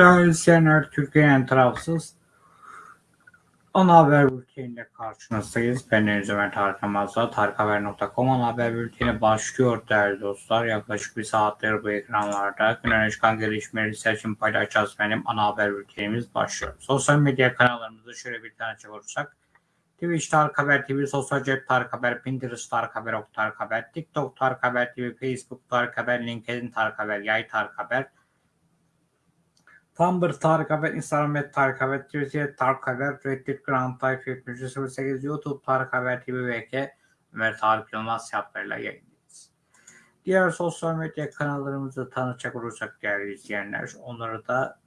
Değerli izleyenler, Türkiye'nin tarafsız ana haber bülteniyle karşınızdayız. Ben Deniz Ömer Tarık Namaz'da tarikhaber.com ana haber bülteni başlıyor değerli dostlar. Yaklaşık bir saattir bu ekranlarda gün öne çıkan gelişmeleri seçim paylaşacağız benim ana haber bültenimiz başlıyor. Sosyal medya kanallarımızı şöyle bir tane olursak. Twitch Tarık Haber TV, Sosyal Cep Tarık Haber, Pinterest Tarık Haber, Ok Tarık Haber, TikTok Tarık Haber TV, Facebook Tarık Haber, LinkedIn Tarık Haber, Yay Tarık Haber, Tumblr Tarık Haber, Instagram et Tarık Haber, Twitter Tarık Haber, Reddit Grand Type 7308, YouTube Tarık Haber TV VK, Ömer Tarık Yılmaz hesaplarıyla yayındayız. Diğer sosyal medya kanallarımızı tanıtacak olursak değerli izleyenler, onları da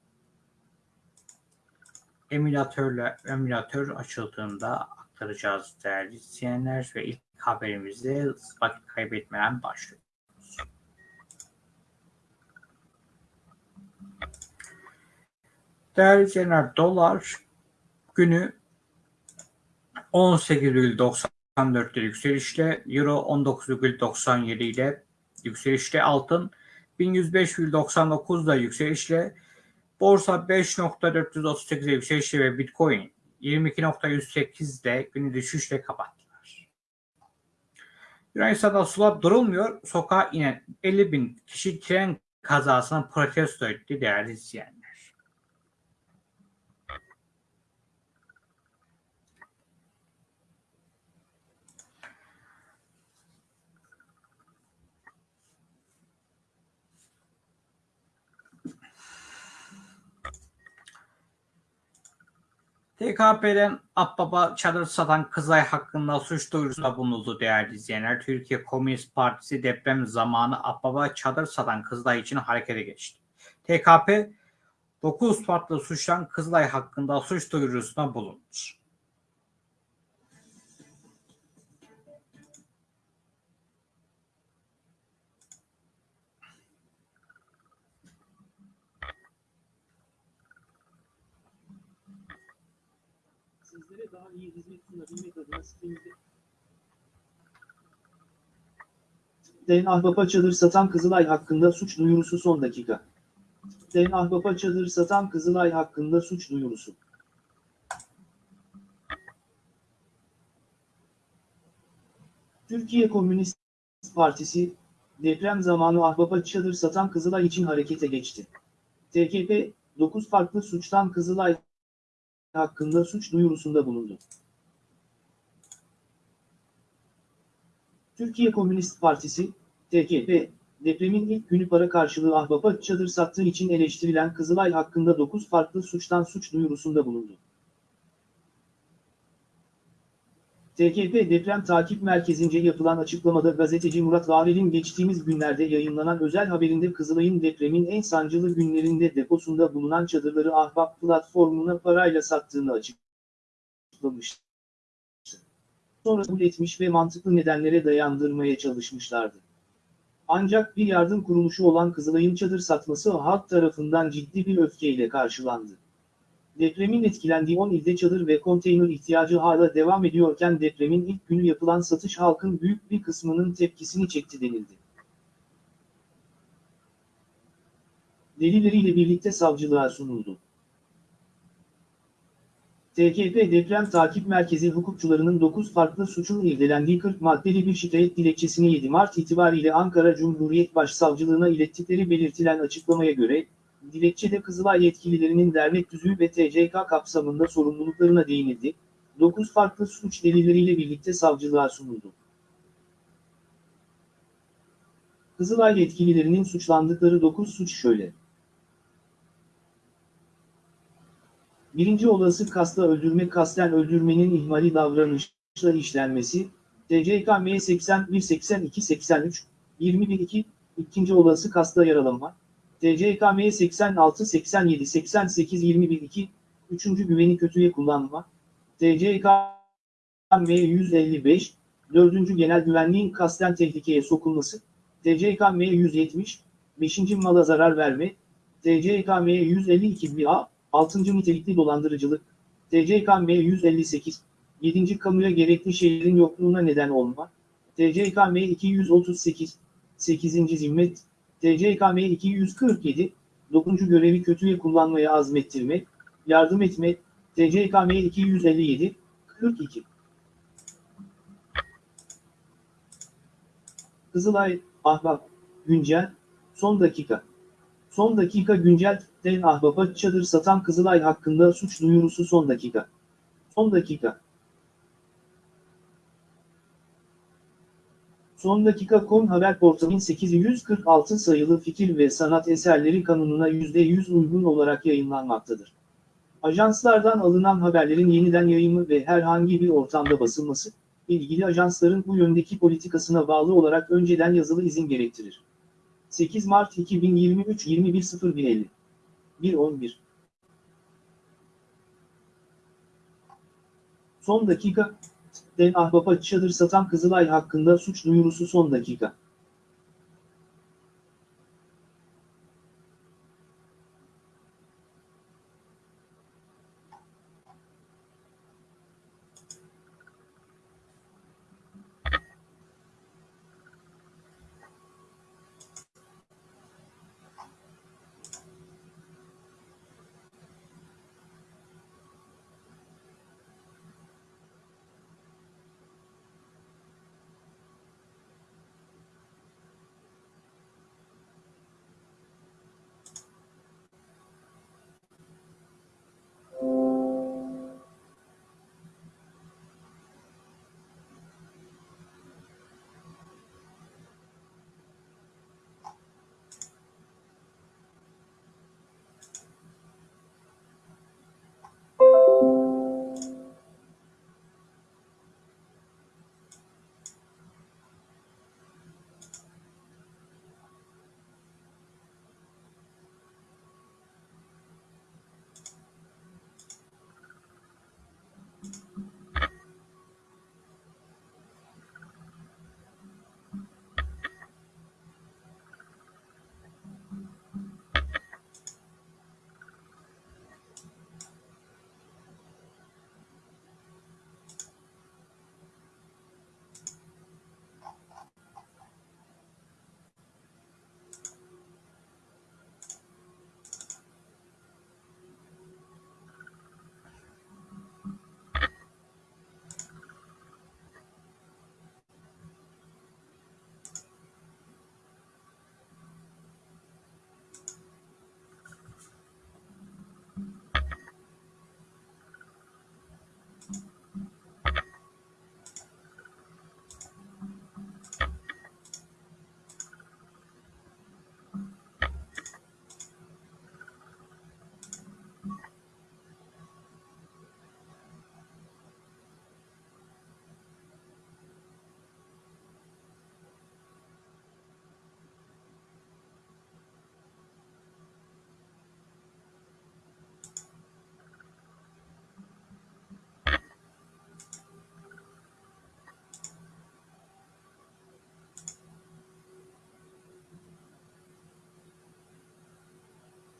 emülatörle emülatör açıldığında aktaracağız değerli izleyenler ve ilk haberimizde vakit kaybetmeden başlıyoruz. Değerli izleyenler dolar günü 18,94'te yükselişle euro 19,97 ile yükselişle altın 1105,99'da yükselişle borsa 5.438'e yükselişle ve bitcoin 22.108'de günü düşüşle kapattılar. Yunanistan'da sular durulmuyor. Sokağa inen 50 bin kişi tren kazasına protesto etti değerli izleyenler. TKP'den Akbaba çadır satan Kızılay hakkında suç duyurusunda bulunuldu değerli izleyenler. Türkiye Komünist Partisi deprem zamanı Akbaba çadır satan Kızılay için harekete geçti. TKP 9 farklı suçtan Kızılay hakkında suç duyurusunda bulundu. Sizlere daha iyi hizmet Den Ahbap'a çadır satan Kızılay hakkında suç duyurusu son dakika. Den Ahbap'a çadır satan Kızılay hakkında suç duyurusu. Türkiye Komünist Partisi, deprem zamanı Ahbap'a çadır satan Kızılay için harekete geçti. TKP, 9 farklı suçtan Kızılay hakkında suç duyurusunda bulundu. Türkiye Komünist Partisi, TKP, depremin ilk günü para karşılığı ahbapa çadır sattığı için eleştirilen Kızılay hakkında 9 farklı suçtan suç duyurusunda bulundu. TKP Deprem Takip Merkezi'nce yapılan açıklamada gazeteci Murat Vavel'in geçtiğimiz günlerde yayınlanan özel haberinde Kızılay'ın depremin en sancılı günlerinde deposunda bulunan çadırları Ahbap platformuna parayla sattığını açıklamıştı. Sonra kabul etmiş ve mantıklı nedenlere dayandırmaya çalışmışlardı. Ancak bir yardım kuruluşu olan Kızılay'ın çadır satması halk tarafından ciddi bir öfkeyle karşılandı. Depremin etkilendiği 10 ilde çadır ve konteyner ihtiyacı hala devam ediyorken depremin ilk günü yapılan satış halkın büyük bir kısmının tepkisini çekti denildi. Delilleriyle birlikte savcılığa sunuldu. TKP Deprem Takip Merkezi hukukçularının 9 farklı suçun irdelendiği 40 maddeli bir şikayet dilekçesini 7 Mart itibariyle Ankara Cumhuriyet Başsavcılığına ilettikleri belirtilen açıklamaya göre, dilekçede Kızılay yetkililerinin dernek tüzüğü ve TCK kapsamında sorumluluklarına değinildi, 9 farklı suç delilleriyle birlikte savcılığa sunuldu. Kızılay yetkililerinin suçlandıkları 9 suç şöyle. Birinci olası kasla öldürme kasten öldürmenin ihmali davranışla işlenmesi, TCKM 81 82 83 21 2, ikinci olası kasla yaralanma, TCKM 86 87 88 21 2, üçüncü güveni kötüye kullanma, TCKM 155, dördüncü genel güvenliğin kasten tehlikeye sokulması, TCKM 170, beşinci mala zarar verme, TCKM 152 1A, Altıncı Nitelikli dolandırıcılık, TCKM 158, 7. Kamuya gerekli şeylerin yokluğuna neden olma, TCKM 238, 8. Zimmet, TCKM 247, 9. Görevi kötüye kullanmaya azmettirme, yardım etme, TCKM 257, 42. Kızılay, Ahbap, Güncel, Son Dakika. Son Dakika Güncel Den Ahbap'a çadır satan Kızılay hakkında suç duyurusu son dakika. Son dakika. Son dakika kon haber portalının 846 sayılı fikir ve sanat eserleri kanununa %100 uygun olarak yayınlanmaktadır. Ajanslardan alınan haberlerin yeniden yayımı ve herhangi bir ortamda basılması, ilgili ajansların bu yöndeki politikasına bağlı olarak önceden yazılı izin gerektirir. 8 Mart 2023 21.01.50 1.11 Son dakika, Den Ahbap'a çadır satan Kızılay hakkında suç duyurusu son dakika.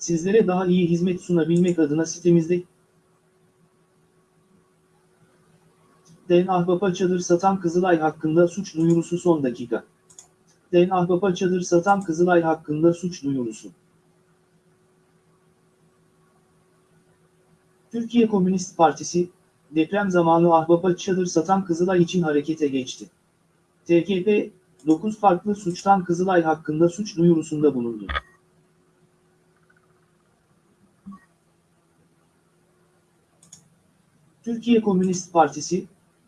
Sizlere daha iyi hizmet sunabilmek adına sitemizde Den Ahbap'a çadır satan Kızılay hakkında suç duyurusu son dakika. Den Ahbap'a çadır satan Kızılay hakkında suç duyurusu. Türkiye Komünist Partisi, deprem zamanı Ahbap'a çadır satan Kızılay için harekete geçti. TKP, 9 farklı suçtan Kızılay hakkında suç duyurusunda bulundu. Türkiye Komünist Partisi,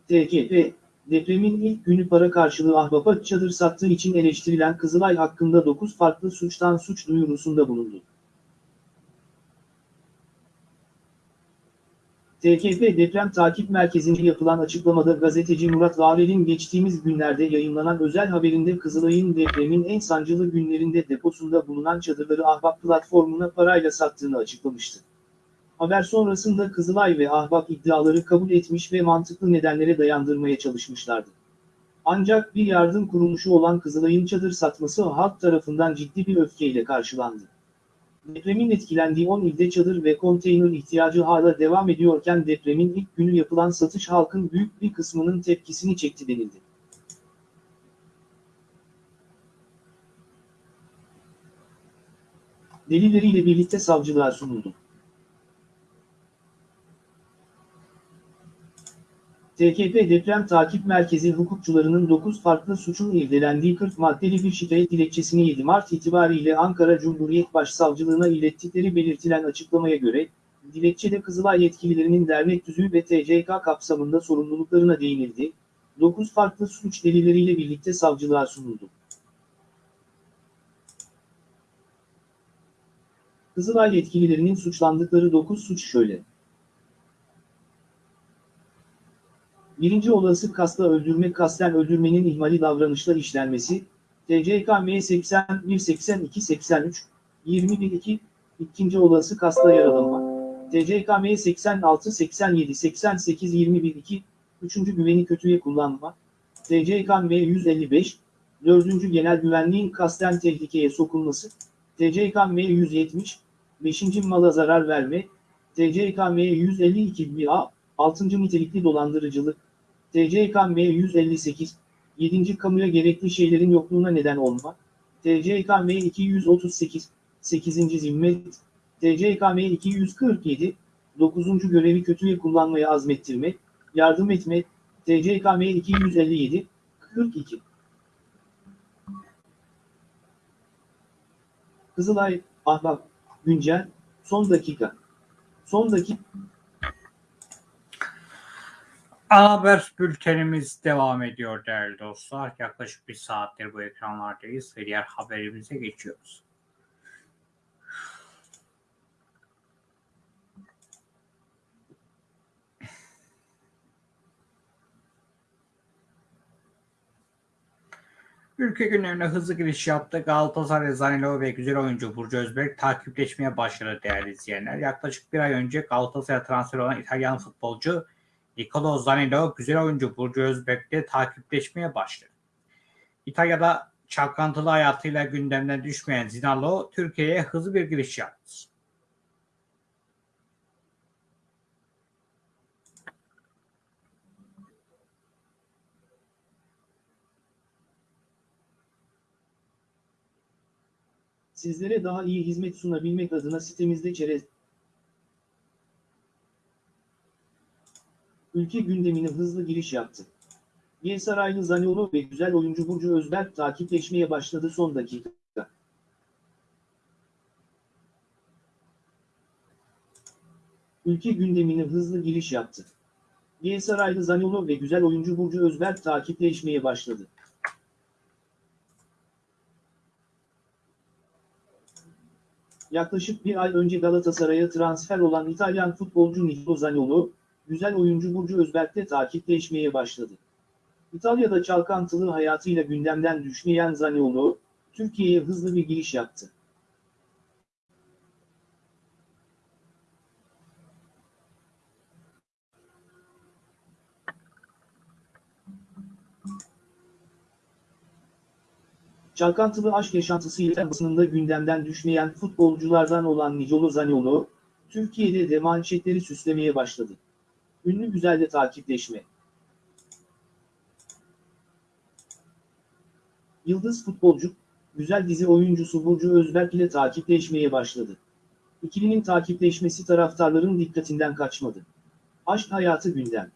TKP, depremin ilk günü para karşılığı ahbapa çadır sattığı için eleştirilen Kızılay hakkında 9 farklı suçtan suç duyurusunda bulundu. TKP Deprem Takip Merkezi'nde yapılan açıklamada gazeteci Murat Varel'in geçtiğimiz günlerde yayınlanan özel haberinde Kızılay'ın depremin en sancılı günlerinde deposunda bulunan çadırları Ahbap platformuna parayla sattığını açıklamıştı. Haber sonrasında Kızılay ve Ahbap iddiaları kabul etmiş ve mantıklı nedenlere dayandırmaya çalışmışlardı. Ancak bir yardım kuruluşu olan Kızılay'ın çadır satması halk tarafından ciddi bir öfkeyle karşılandı. Depremin etkilendiği 10 ilde çadır ve konteyner ihtiyacı hala devam ediyorken depremin ilk günü yapılan satış halkın büyük bir kısmının tepkisini çekti denildi. delilleriyle birlikte savcılığa sunuldu. TKP Deprem Takip Merkezi hukukçularının 9 farklı suçun irdelendiği 40 maddeli bir şikayet dilekçesini 7 Mart itibariyle Ankara Cumhuriyet Başsavcılığına ilettikleri belirtilen açıklamaya göre, dilekçede Kızılay yetkililerinin dernek tüzüğü ve TCK kapsamında sorumluluklarına değinildi, 9 farklı suç delilleriyle birlikte savcılığa sunuldu. Kızılay yetkililerinin suçlandıkları 9 suç şöyle. Birinci olası kasla öldürme kasten öldürmenin ihmali davranışla işlenmesi, TCKM 81 82 83 21 2 ikinci olası kasla yaralanma, TCKM 86 87 88 21 2 üçüncü güveni kötüye kullanma, TCKM 155 dördüncü genel güvenliğin kasten tehlikeye sokulması, TCKM 170 beşinci mala zarar verme, TCKM 152 BA 6. nitelikli dolandırıcılık, TCKM 158, 7. kamuya gerekli şeylerin yokluğuna neden olma, TCKM 238, 8. zimmet, TCKM 247, 9. görevi kötüye kullanmaya azmettirme, yardım etme, TCKM 257, 42. Kızılay, Ahbap, Güncel, Son dakika. Son dakika. Ana haber bültenimiz devam ediyor değerli dostlar. Yaklaşık bir saattir bu ekranlardayız ve diğer haberimize geçiyoruz. Ülke günlerine hızlı giriş yaptı. Galatasaray Zanilo ve güzel oyuncu Burcu Özberk takipleşmeye başladı değerli izleyenler. Yaklaşık bir ay önce Galatasaray transfer olan İtalyan futbolcu Nicolo Zanilo güzel oyuncu Burcu Özberk'le takipleşmeye başladı. İtalya'da çalkantılı hayatıyla gündemden düşmeyen Zinalo Türkiye'ye hızlı bir giriş yaptı. Sizlere daha iyi hizmet sunabilmek adına sitemizde çerez ülke gündemine hızlı giriş yaptı. Gelsaraylı Zaniolo ve güzel oyuncu Burcu Özberk takipleşmeye başladı son dakika. Ülke gündemine hızlı giriş yaptı. Gelsaraylı Zaniolo ve güzel oyuncu Burcu Özberk takipleşmeye başladı. Yaklaşık bir ay önce Galatasaray'a transfer olan İtalyan futbolcu Nicolo Zaniolo, güzel oyuncu Burcu Özberk'te takipleşmeye başladı. İtalya'da çalkantılı hayatıyla gündemden düşmeyen Zaniolo, Türkiye'ye hızlı bir giriş yaptı. Çalkantılı aşk yaşantısıyla basınında gündemden düşmeyen futbolculardan olan Nicolo Zaniolo, Türkiye'de de manşetleri süslemeye başladı. Ünlü güzelle takipleşme. Yıldız futbolcu, güzel dizi oyuncusu Burcu Özberk ile takipleşmeye başladı. İkilinin takipleşmesi taraftarların dikkatinden kaçmadı. Aşk hayatı gündem.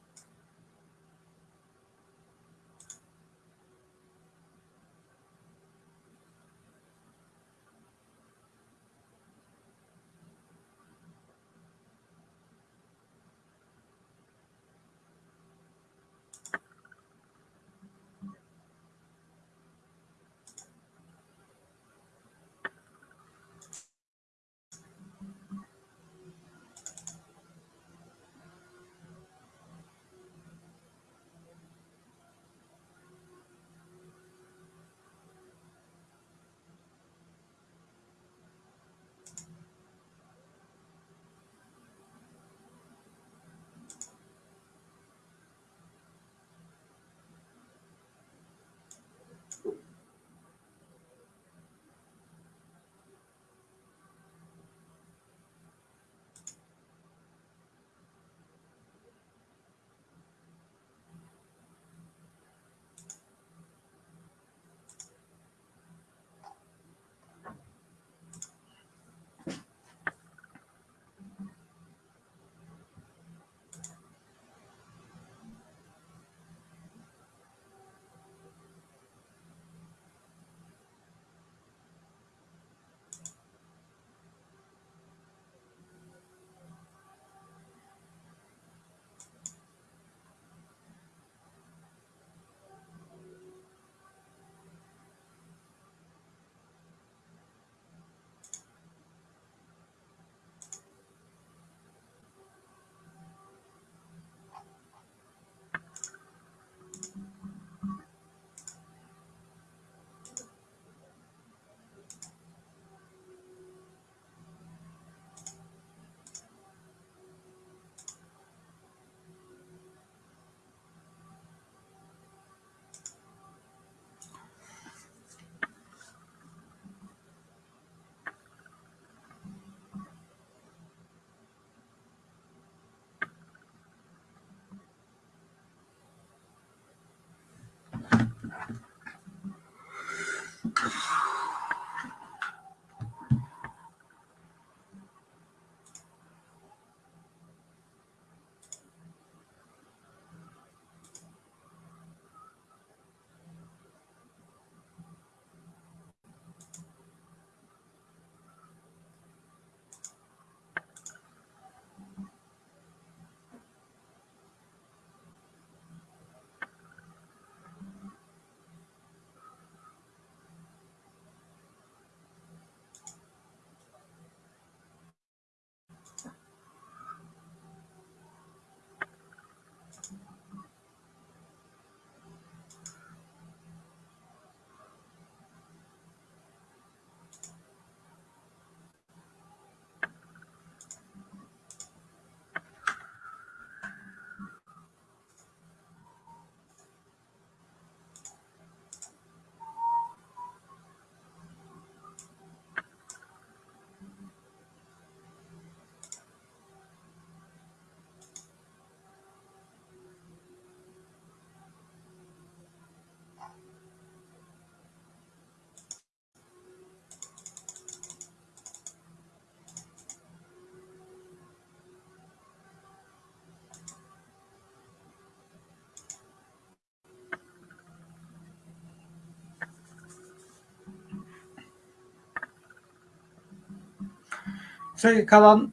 Kalan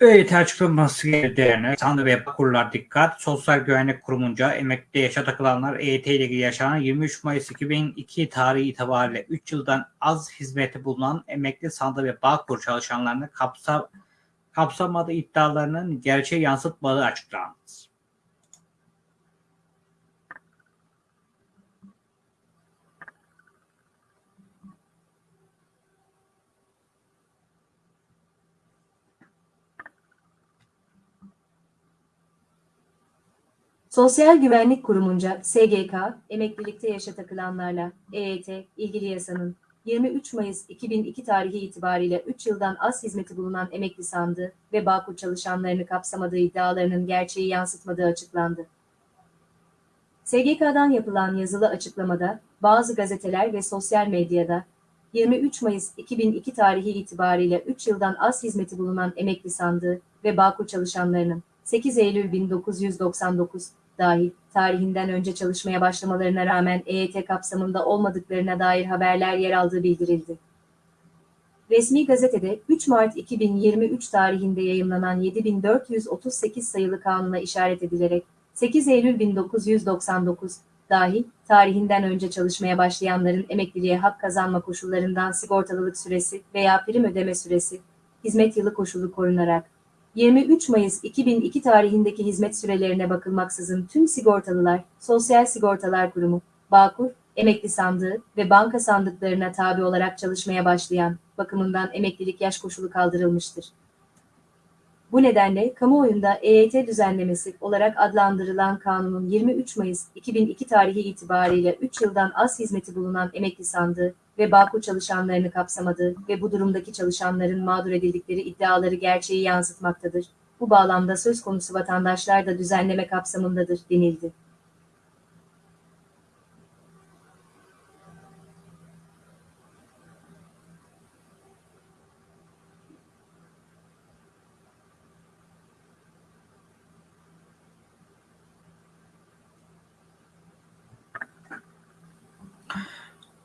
EYT açıklaması geldiğine sandı ve kurlar dikkat. Sosyal Güvenlik Kurumunca emekli yaşa takılanlar EYT ile ilgili yaşanan 23 Mayıs 2002 tarihi itibariyle 3 yıldan az hizmeti bulunan emekli sandı ve Bağkur çalışanlarını kapsa, kapsamadığı iddialarının gerçeği yansıtmadığı açıklandı. Sosyal Güvenlik Kurumunca SGK, emeklilikte yaşa takılanlarla EYT, ilgili yasanın 23 Mayıs 2002 tarihi itibariyle 3 yıldan az hizmeti bulunan emekli sandığı ve Bağkur çalışanlarını kapsamadığı iddialarının gerçeği yansıtmadığı açıklandı. SGK'dan yapılan yazılı açıklamada, bazı gazeteler ve sosyal medyada 23 Mayıs 2002 tarihi itibariyle 3 yıldan az hizmeti bulunan emekli sandığı ve Bağkur çalışanlarının 8 Eylül 1999 dahil tarihinden önce çalışmaya başlamalarına rağmen EYT kapsamında olmadıklarına dair haberler yer aldığı bildirildi. Resmi gazetede 3 Mart 2023 tarihinde yayımlanan 7438 sayılı kanuna işaret edilerek 8 Eylül 1999 dahil tarihinden önce çalışmaya başlayanların emekliliğe hak kazanma koşullarından sigortalılık süresi veya prim ödeme süresi, hizmet yılı koşulu korunarak 23 Mayıs 2002 tarihindeki hizmet sürelerine bakılmaksızın tüm sigortalılar, Sosyal Sigortalar Kurumu, Bağkur, emekli sandığı ve banka sandıklarına tabi olarak çalışmaya başlayan, bakımından emeklilik yaş koşulu kaldırılmıştır. Bu nedenle kamuoyunda EYT düzenlemesi olarak adlandırılan kanunun 23 Mayıs 2002 tarihi itibariyle 3 yıldan az hizmeti bulunan emekli sandığı ve Bağkur çalışanlarını kapsamadığı ve bu durumdaki çalışanların mağdur edildikleri iddiaları gerçeği yansıtmaktadır. Bu bağlamda söz konusu vatandaşlar da düzenleme kapsamındadır denildi.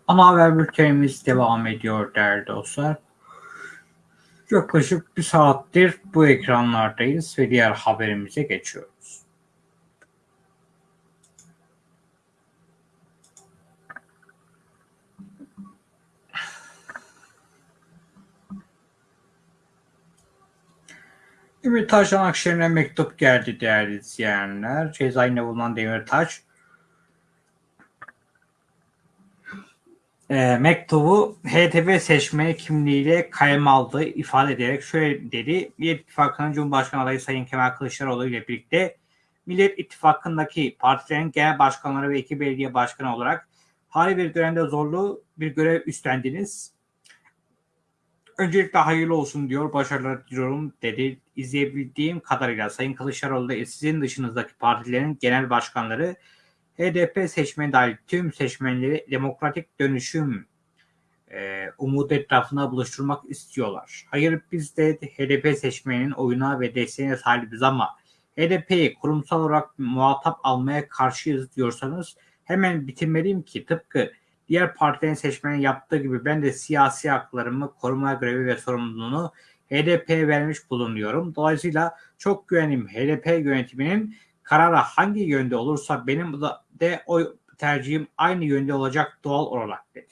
Ana haber bültenimiz devam ediyor değerli dostlar. Yaklaşık bir saattir bu ekranlardayız ve diğer haberimize geçiyoruz. Demirtaş'tan Akşener'e mektup geldi değerli izleyenler. Cezaevinde bulunan Demirtaş e, mektubu HDP seçmeni kimliğiyle kalem aldığı ifade ederek şöyle dedi. Millet İttifakı'nın Cumhurbaşkanı adayı Sayın Kemal Kılıçdaroğlu ile birlikte Millet İttifakı'ndaki partilerin genel başkanları ve iki belediye başkanı olarak hali bir dönemde zorlu bir görev üstlendiniz. Öncelikle hayırlı olsun diyor, başarılar diliyorum dedi. İzleyebildiğim kadarıyla Sayın Kılıçdaroğlu da sizin dışınızdaki partilerin genel başkanları HDP seçmeni dahil tüm seçmenleri demokratik dönüşüm e, umudu etrafına buluşturmak istiyorlar. Hayır biz de HDP seçmeninin oyuna ve desteğine sahibiz ama HDP'yi kurumsal olarak muhatap almaya karşıyız diyorsanız hemen bitirmeliyim ki tıpkı diğer partilerin seçmenin yaptığı gibi ben de siyasi haklarımı koruma görevi ve sorumluluğunu HDP'ye vermiş bulunuyorum. Dolayısıyla çok güvenim HDP yönetiminin karara hangi yönde olursa benim de o tercihim aynı yönde olacak doğal olarak dedi.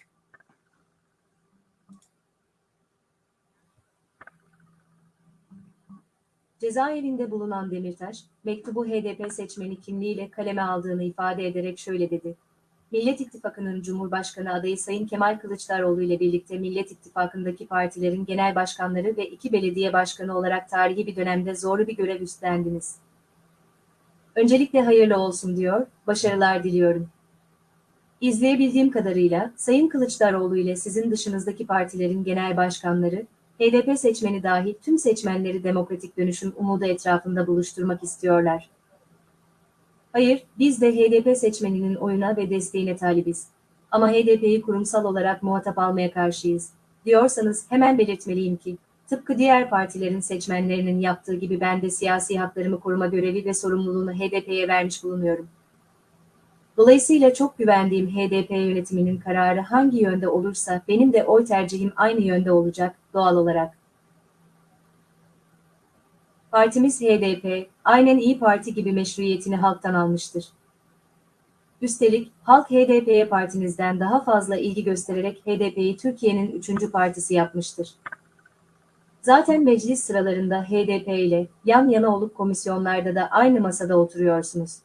Cezaevinde bulunan Demirtaş, mektubu HDP seçmeni kimliğiyle kaleme aldığını ifade ederek şöyle dedi. Millet İttifakı'nın Cumhurbaşkanı adayı Sayın Kemal Kılıçdaroğlu ile birlikte Millet İttifakı'ndaki partilerin genel başkanları ve iki belediye başkanı olarak tarihi bir dönemde zorlu bir görev üstlendiniz. Öncelikle hayırlı olsun diyor, başarılar diliyorum. İzleyebildiğim kadarıyla Sayın Kılıçdaroğlu ile sizin dışınızdaki partilerin genel başkanları, HDP seçmeni dahil tüm seçmenleri demokratik dönüşüm umudu etrafında buluşturmak istiyorlar. Hayır, biz de HDP seçmeninin oyuna ve desteğine talibiz. Ama HDP'yi kurumsal olarak muhatap almaya karşıyız. Diyorsanız hemen belirtmeliyim ki, tıpkı diğer partilerin seçmenlerinin yaptığı gibi ben de siyasi haklarımı koruma görevi ve sorumluluğunu HDP'ye vermiş bulunuyorum. Dolayısıyla çok güvendiğim HDP yönetiminin kararı hangi yönde olursa benim de oy tercihim aynı yönde olacak doğal olarak. Partimiz HDP, aynen İyi Parti gibi meşruiyetini halktan almıştır. Üstelik halk HDP'ye partinizden daha fazla ilgi göstererek HDP'yi Türkiye'nin üçüncü partisi yapmıştır. Zaten meclis sıralarında HDP ile yan yana olup komisyonlarda da aynı masada oturuyorsunuz.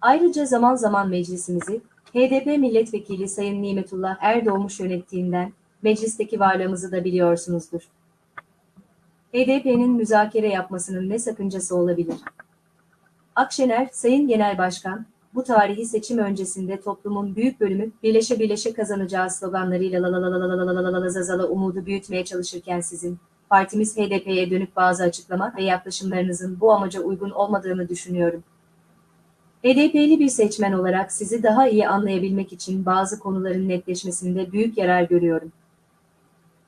Ayrıca zaman zaman meclisimizi HDP milletvekili Sayın Nimetullah Erdoğmuş yönettiğinden meclisteki varlığımızı da biliyorsunuzdur. HDP'nin müzakere yapmasının ne sakıncası olabilir? Akşener, Sayın Genel Başkan, bu tarihi seçim öncesinde toplumun büyük bölümü birleşe birleşe kazanacağı sloganlarıyla la la la la la la la la la la zazala umudu büyütmeye çalışırken sizin, partimiz HDP'ye dönük bazı açıklama ve yaklaşımlarınızın bu amaca uygun olmadığını düşünüyorum. HDP'li bir seçmen olarak sizi daha iyi anlayabilmek için bazı konuların netleşmesinde büyük yarar görüyorum.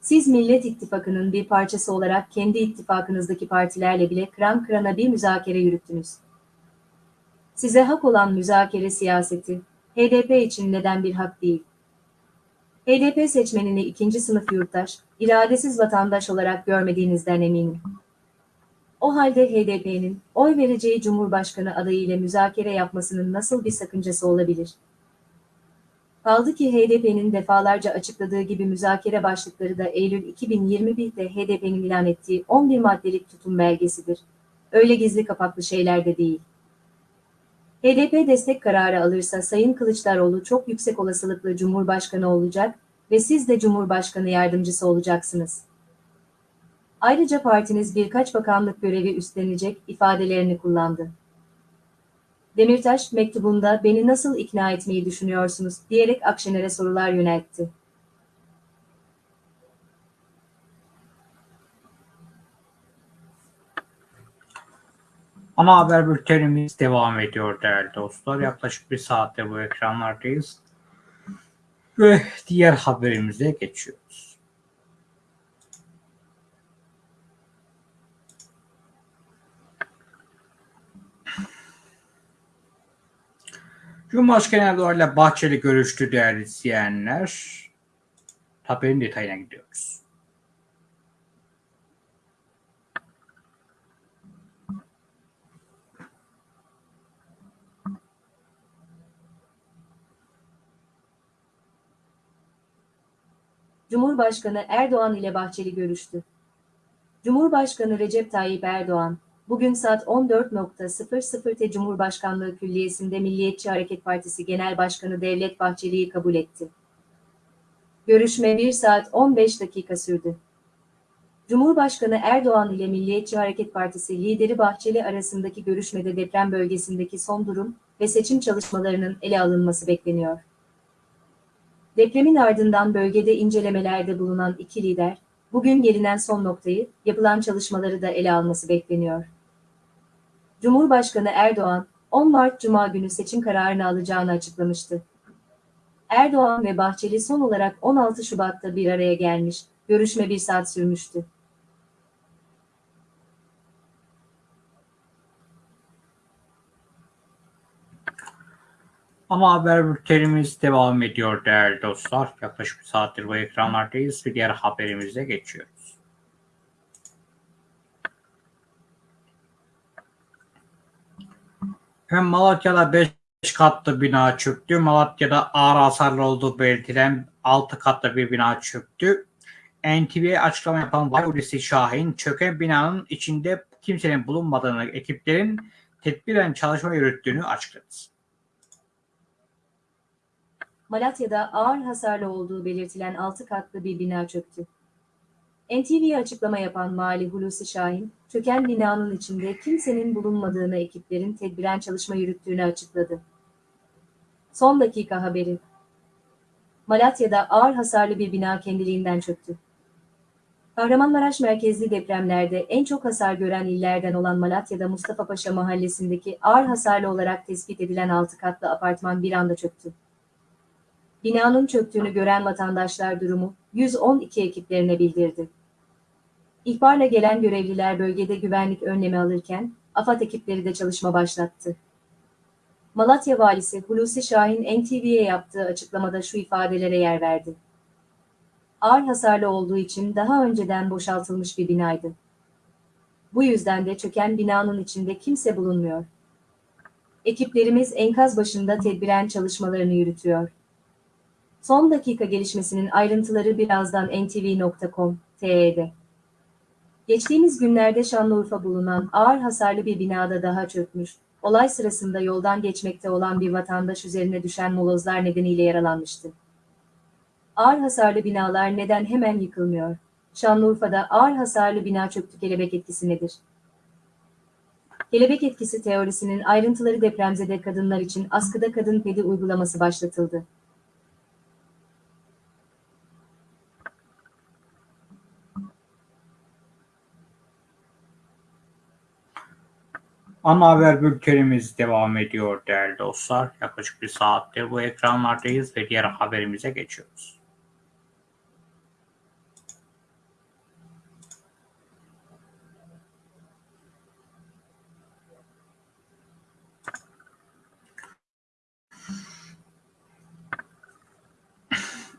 Siz Millet İttifakı'nın bir parçası olarak kendi ittifakınızdaki partilerle bile kıran kırana bir müzakere yürüttünüz. Size hak olan müzakere siyaseti, HDP için neden bir hak değil? HDP seçmenini ikinci sınıf yurttaş, iradesiz vatandaş olarak görmediğinizden eminim. O halde HDP'nin oy vereceği Cumhurbaşkanı adayı ile müzakere yapmasının nasıl bir sakıncası olabilir? Kaldı ki HDP'nin defalarca açıkladığı gibi müzakere başlıkları da Eylül 2021'de HDP'nin ilan ettiği 11 maddelik tutum belgesidir. Öyle gizli kapaklı şeyler de değil. HDP destek kararı alırsa Sayın Kılıçdaroğlu çok yüksek olasılıkla Cumhurbaşkanı olacak ve siz de Cumhurbaşkanı yardımcısı olacaksınız. Ayrıca partiniz birkaç bakanlık görevi üstlenecek ifadelerini kullandı. Demirtaş mektubunda beni nasıl ikna etmeyi düşünüyorsunuz diyerek Akşener'e sorular yöneltti. Ana haber bültenimiz devam ediyor değerli dostlar. Yaklaşık bir saattir bu ekranlardayız. Ve diğer haberimize geçiyoruz. Cumhurbaşkanı Erdoğan ile Bahçeli görüştü değerli izleyenler. Haberin detayına gidiyoruz. Cumhurbaşkanı Erdoğan ile Bahçeli görüştü. Cumhurbaşkanı Recep Tayyip Erdoğan, bugün saat 14.00'te Cumhurbaşkanlığı Külliyesi'nde Milliyetçi Hareket Partisi Genel Başkanı Devlet Bahçeli'yi kabul etti. Görüşme 1 saat 15 dakika sürdü. Cumhurbaşkanı Erdoğan ile Milliyetçi Hareket Partisi lideri Bahçeli arasındaki görüşmede deprem bölgesindeki son durum ve seçim çalışmalarının ele alınması bekleniyor. Depremin ardından bölgede incelemelerde bulunan iki lider, bugün gelinen son noktayı, yapılan çalışmaları da ele alması bekleniyor. Cumhurbaşkanı Erdoğan, 10 Mart Cuma günü seçim kararını alacağını açıklamıştı. Erdoğan ve Bahçeli son olarak 16 Şubat'ta bir araya gelmiş, görüşme bir saat sürmüştü. Ama haber bültenimiz devam ediyor değerli dostlar. Yaklaşık bir saattir bu ekranlardayız ve diğer haberimize geçiyoruz. Hem Malatya'da 5 katlı bina çöktü. Malatya'da ağır hasarlı olduğu belirtilen 6 katlı bir bina çöktü. NTV'ye açıklama yapan Vali Şahin, çöken binanın içinde kimsenin bulunmadığını, ekiplerin tedbiren çalışma yürüttüğünü açıkladı. Malatya'da ağır hasarlı olduğu belirtilen 6 katlı bir bina çöktü. NTV'ye açıklama yapan Mali Hulusi Şahin, çöken binanın içinde kimsenin bulunmadığını ekiplerin tedbiren çalışma yürüttüğünü açıkladı. Son dakika haberi. Malatya'da ağır hasarlı bir bina kendiliğinden çöktü. Kahramanmaraş merkezli depremlerde en çok hasar gören illerden olan Malatya'da Mustafa Paşa mahallesindeki ağır hasarlı olarak tespit edilen 6 katlı apartman bir anda çöktü. Binanın çöktüğünü gören vatandaşlar durumu 112 ekiplerine bildirdi. İhbarla gelen görevliler bölgede güvenlik önlemi alırken AFAD ekipleri de çalışma başlattı. Malatya Valisi Hulusi Şahin NTV'ye yaptığı açıklamada şu ifadelere yer verdi. Ağır hasarlı olduğu için daha önceden boşaltılmış bir binaydı. Bu yüzden de çöken binanın içinde kimse bulunmuyor. Ekiplerimiz enkaz başında tedbiren çalışmalarını yürütüyor. Son dakika gelişmesinin ayrıntıları birazdan ntv.com.tr'de. Geçtiğimiz günlerde Şanlıurfa bulunan ağır hasarlı bir binada daha çökmüş, olay sırasında yoldan geçmekte olan bir vatandaş üzerine düşen molozlar nedeniyle yaralanmıştı. Ağır hasarlı binalar neden hemen yıkılmıyor? Şanlıurfa'da ağır hasarlı bina çöktü kelebek etkisi nedir? Kelebek etkisi teorisinin ayrıntıları depremzede kadınlar için askıda kadın pedi uygulaması başlatıldı. Ana haber bültenimiz devam ediyor değerli dostlar. Yaklaşık bir saattir bu ekranlardayız ve diğer haberimize geçiyoruz.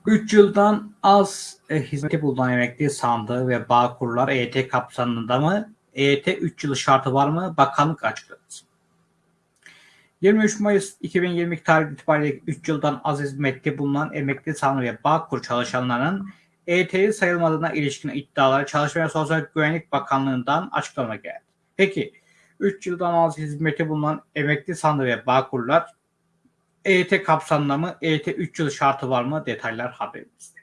Üç yıldan az e, hizmeti bulunan emekli sandığı ve Bağkurlar EYT kapsamında mı? EYT 3 yıl şartı var mı? Bakanlık açıkladı. 23 Mayıs 2022 tarih itibariyle 3 yıldan az hizmette bulunan emekli sandığı ve Bağkur çalışanlarının EYT'li sayılmadığına ilişkin iddiaları Çalışma ve Sosyal Güvenlik Bakanlığı'ndan açıklama geldi. Peki 3 yıldan az hizmeti bulunan emekli sandığı ve Bağkurlar EYT kapsamında mı? EYT 3 yıl şartı var mı? Detaylar haberimizde.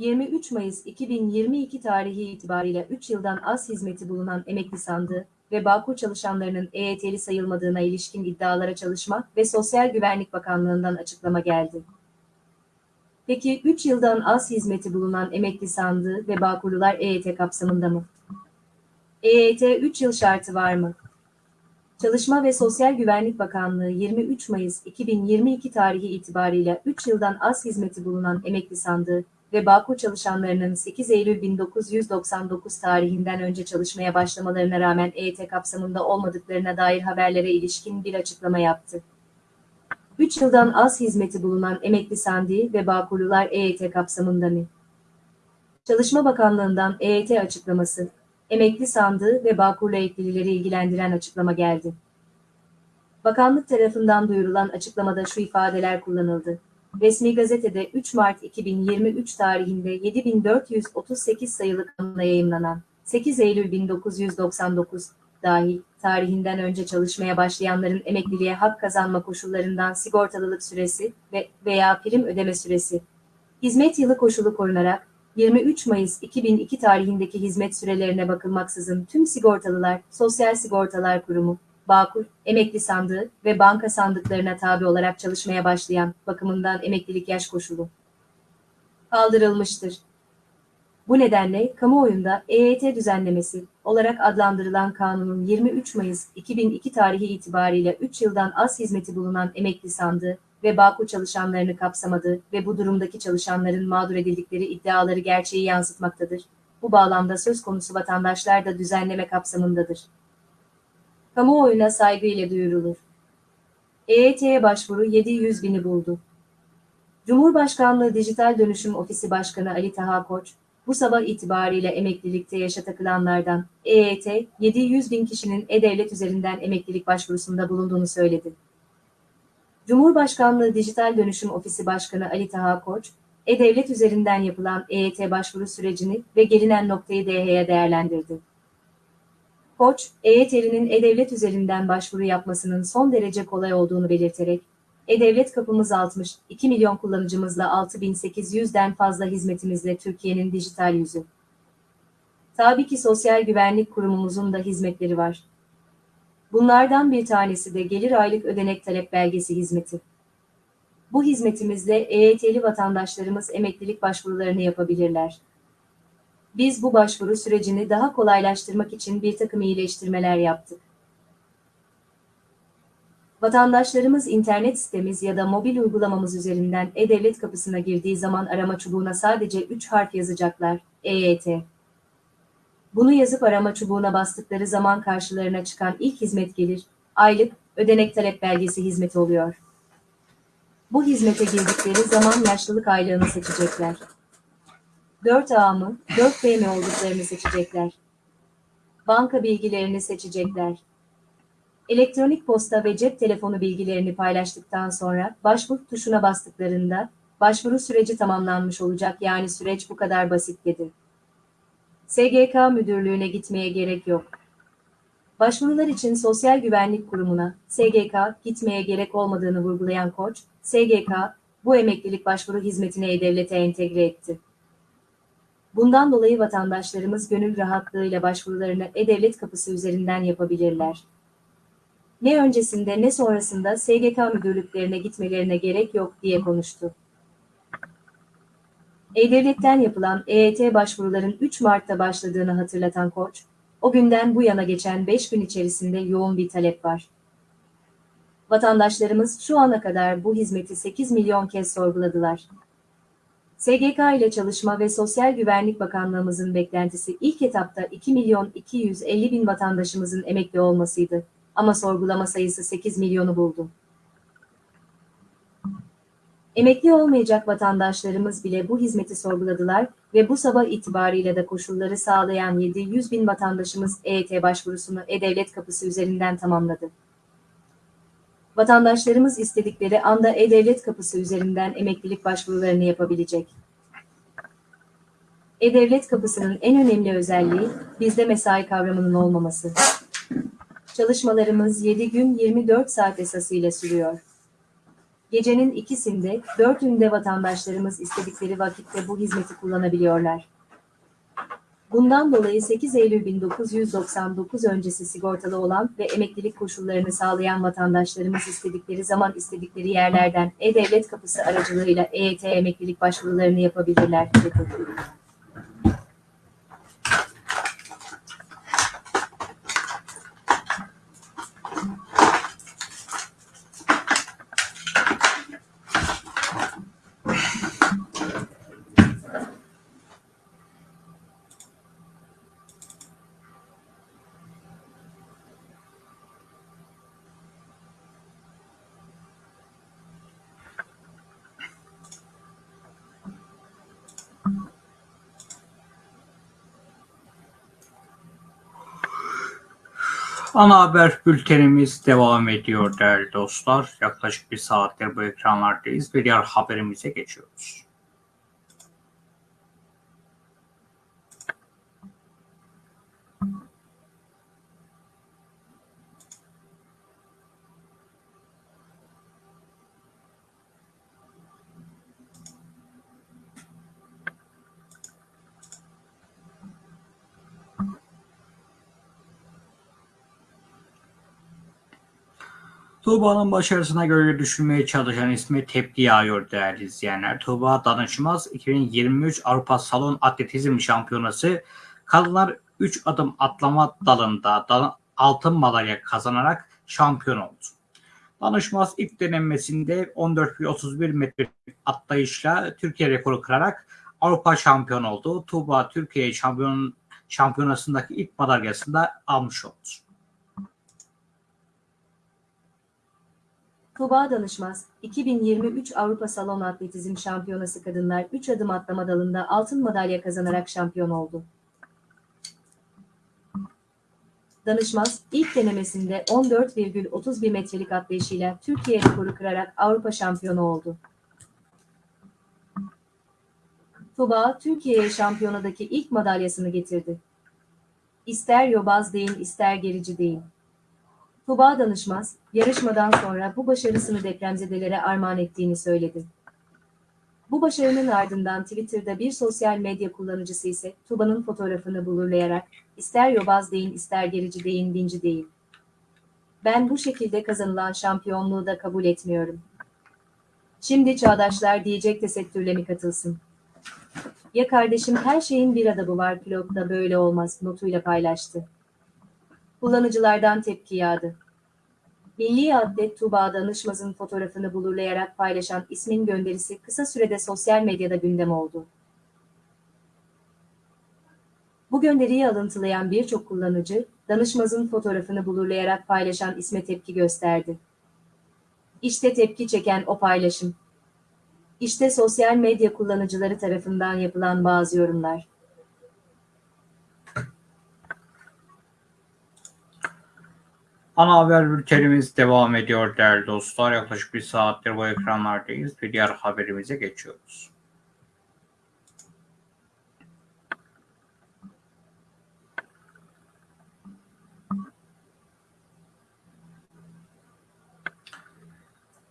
...23 Mayıs 2022 tarihi itibariyle 3 yıldan az hizmeti bulunan emekli sandığı ve Bağkur çalışanlarının EYT'li sayılmadığına ilişkin iddialara Çalışma ve Sosyal Güvenlik Bakanlığı'ndan açıklama geldi. Peki 3 yıldan az hizmeti bulunan emekli sandığı ve Bağkurlular EYT kapsamında mı? EYT 3 yıl şartı var mı? Çalışma ve Sosyal Güvenlik Bakanlığı 23 Mayıs 2022 tarihi itibariyle 3 yıldan az hizmeti bulunan emekli sandığı ve Bağkur çalışanlarının 8 Eylül 1999 tarihinden önce çalışmaya başlamalarına rağmen EYT kapsamında olmadıklarına dair haberlere ilişkin bir açıklama yaptı. 3 yıldan az hizmeti bulunan emekli sandığı ve Bağkurlular EYT kapsamında mı? Çalışma Bakanlığı'ndan EYT açıklaması, emekli sandığı ve Bağkurlu eklilileri ilgilendiren açıklama geldi. Bakanlık tarafından duyurulan açıklamada şu ifadeler kullanıldı. Resmi gazetede 3 Mart 2023 tarihinde 7438 sayılı kanunla yayımlanan 8 Eylül 1999 dahil tarihinden önce çalışmaya başlayanların emekliliğe hak kazanma koşullarından sigortalılık süresi ve veya prim ödeme süresi, hizmet yılı koşulu korunarak 23 Mayıs 2002 tarihindeki hizmet sürelerine bakılmaksızın tüm sigortalılar, Sosyal Sigortalar Kurumu, Bağkur, emekli sandığı ve banka sandıklarına tabi olarak çalışmaya başlayan bakımından emeklilik yaş koşulu kaldırılmıştır. Bu nedenle kamuoyunda EYT düzenlemesi olarak adlandırılan kanunun 23 Mayıs 2002 tarihi itibariyle 3 yıldan az hizmeti bulunan emekli sandığı ve Bağkur çalışanlarını kapsamadığı ve bu durumdaki çalışanların mağdur edildikleri iddiaları gerçeği yansıtmaktadır. Bu bağlamda söz konusu vatandaşlar da düzenleme kapsamındadır. Kamuoyuna saygıyla duyurulur. EYT'ye başvuru 700 bini buldu. Cumhurbaşkanlığı Dijital Dönüşüm Ofisi Başkanı Ali Taha Koç, bu sabah itibariyle emeklilikte yaşa takılanlardan EYT 700 bin kişinin E-Devlet üzerinden emeklilik başvurusunda bulunduğunu söyledi. Cumhurbaşkanlığı Dijital Dönüşüm Ofisi Başkanı Ali Taha Koç, E-Devlet üzerinden yapılan EYT başvuru sürecini ve gelinen noktayı DH'ye değerlendirdi. Koç, EYT'linin E-Devlet üzerinden başvuru yapmasının son derece kolay olduğunu belirterek, E-Devlet kapımız 60, 2 milyon kullanıcımızla 6800'den fazla hizmetimizle Türkiye'nin dijital yüzü. Tabii ki Sosyal Güvenlik Kurumumuzun da hizmetleri var. Bunlardan bir tanesi de gelir aylık ödenek talep belgesi hizmeti. Bu hizmetimizle EYT'li vatandaşlarımız emeklilik başvurularını yapabilirler. Biz bu başvuru sürecini daha kolaylaştırmak için bir takım iyileştirmeler yaptık. Vatandaşlarımız internet sitemiz ya da mobil uygulamamız üzerinden E-Devlet kapısına girdiği zaman arama çubuğuna sadece 3 harf yazacaklar. EYT. Bunu yazıp arama çubuğuna bastıkları zaman karşılarına çıkan ilk hizmet gelir. Aylık, ödenek talep belgesi hizmeti oluyor. Bu hizmete girdikleri zaman yaşlılık aylığını seçecekler. 4A mı, 4B mi olduklarını seçecekler. Banka bilgilerini seçecekler. Elektronik posta ve cep telefonu bilgilerini paylaştıktan sonra başvur tuşuna bastıklarında başvuru süreci tamamlanmış olacak yani süreç bu kadar basit dedi. SGK müdürlüğüne gitmeye gerek yok. Başvurular için Sosyal Güvenlik Kurumu'na, SGK, gitmeye gerek olmadığını vurgulayan Koç, SGK, bu emeklilik başvuru hizmetine E-Devlet'e entegre etti. Bundan dolayı vatandaşlarımız gönül rahatlığıyla başvurularını E-Devlet kapısı üzerinden yapabilirler. Ne öncesinde ne sonrasında SGK müdürlüklerine gitmelerine gerek yok diye konuştu. E-Devlet'ten yapılan EYT başvuruların 3 Mart'ta başladığını hatırlatan Koç, o günden bu yana geçen 5 gün içerisinde yoğun bir talep var. Vatandaşlarımız şu ana kadar bu hizmeti 8 milyon kez sorguladılar. SGK ile Çalışma ve Sosyal Güvenlik Bakanlığımızın beklentisi ilk etapta 2 milyon 250 bin vatandaşımızın emekli olmasıydı ama sorgulama sayısı 8 milyonu buldu. Emekli olmayacak vatandaşlarımız bile bu hizmeti sorguladılar ve bu sabah itibariyle de koşulları sağlayan 700 bin vatandaşımız EYT başvurusunu E-Devlet kapısı üzerinden tamamladı. Vatandaşlarımız istedikleri anda E-Devlet kapısı üzerinden emeklilik başvurularını yapabilecek. E-Devlet kapısının en önemli özelliği bizde mesai kavramının olmaması. Çalışmalarımız 7 gün 24 saat esasıyla sürüyor. Gecenin ikisinde, dörtünde vatandaşlarımız istedikleri vakitte bu hizmeti kullanabiliyorlar. Bundan dolayı 8 Eylül 1999 öncesi sigortalı olan ve emeklilik koşullarını sağlayan vatandaşlarımız istedikleri zaman istedikleri yerlerden E-Devlet kapısı aracılığıyla EYT emeklilik başvurularını yapabilirler. dedi. Ana haber bültenimiz devam ediyor değerli dostlar. Yaklaşık bir saattir bu ekranlardayız ve diğer haberimize geçiyoruz. Tuğba'nın başarısına göre düşünmeye çalışan ismi tepki yağıyor değerli izleyenler. Tuğba Danışmaz 2023 Avrupa Salon Atletizm Şampiyonası kadınlar 3 adım atlama dalında da- altın madalya kazanarak şampiyon oldu. Danışmaz ilk denemesinde 14,31 metre atlayışla Türkiye rekoru kırarak Avrupa şampiyon oldu. Tuğba Türkiye şampiyon şampiyonasındaki ilk madalyasını da almış oldu. Tuğba Danışmaz, 2023 Avrupa Salon Atletizm Şampiyonası Kadınlar 3 adım atlama dalında altın madalya kazanarak şampiyon oldu. Danışmaz, ilk denemesinde 14,31 metrelik atlayışıyla Türkiye rekoru kırarak Avrupa şampiyonu oldu. Tuğba, Türkiye'ye şampiyonadaki ilk madalyasını getirdi. İster yobaz deyin, ister gerici deyin. Tuğba Danışmaz, yarışmadan sonra bu başarısını depremzedelere armağan ettiğini söyledi. Bu başarının ardından Twitter'da bir sosyal medya kullanıcısı ise Tuğba'nın fotoğrafını bulurlayarak ister yobaz deyin ister gerici deyin dinci deyin. Ben bu şekilde kazanılan şampiyonluğu da kabul etmiyorum. Şimdi çağdaşlar diyecek tesettürle mi katılsın? Ya kardeşim her şeyin bir adabı var pilotta böyle olmaz notuyla paylaştı. Kullanıcılardan tepki yağdı. Milli Atlet Tuğba Danışmaz'ın fotoğrafını blurlayarak paylaşan ismin gönderisi kısa sürede sosyal medyada gündem oldu. Bu gönderiyi alıntılayan birçok kullanıcı, danışmazın fotoğrafını blurlayarak paylaşan isme tepki gösterdi. İşte tepki çeken o paylaşım. İşte sosyal medya kullanıcıları tarafından yapılan bazı yorumlar. Ana haber bültenimiz devam ediyor değerli dostlar. Yaklaşık bir saattir bu ekranlardayız ve diğer haberimize geçiyoruz.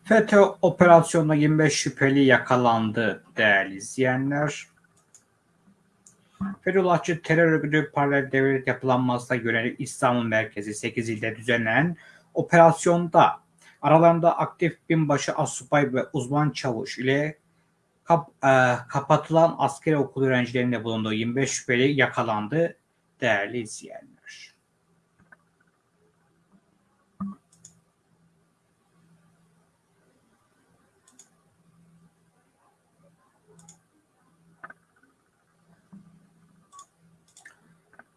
FETÖ operasyonunda 25 şüpheli yakalandı değerli izleyenler. Fethullahçı terör örgütü paralel devlet yapılanmasına yönelik İstanbul merkezi 8 ilde düzenlenen operasyonda aralarında aktif binbaşı asubay ve uzman çavuş ile kap- e, kapatılan askeri okul öğrencilerinde bulunduğu 25 şüpheli yakalandı değerli izleyenler.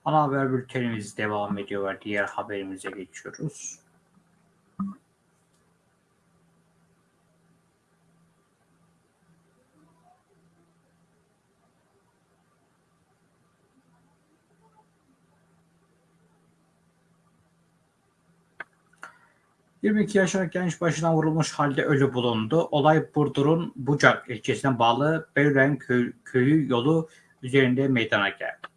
Ana haber bültenimiz devam ediyor diğer haberimize geçiyoruz. ...22 yaşındaki genç başına vurulmuş halde ölü bulundu. Olay Burdur'un Bucak ilçesine bağlı Belüren köy, köyü yolu üzerinde meydana geldi.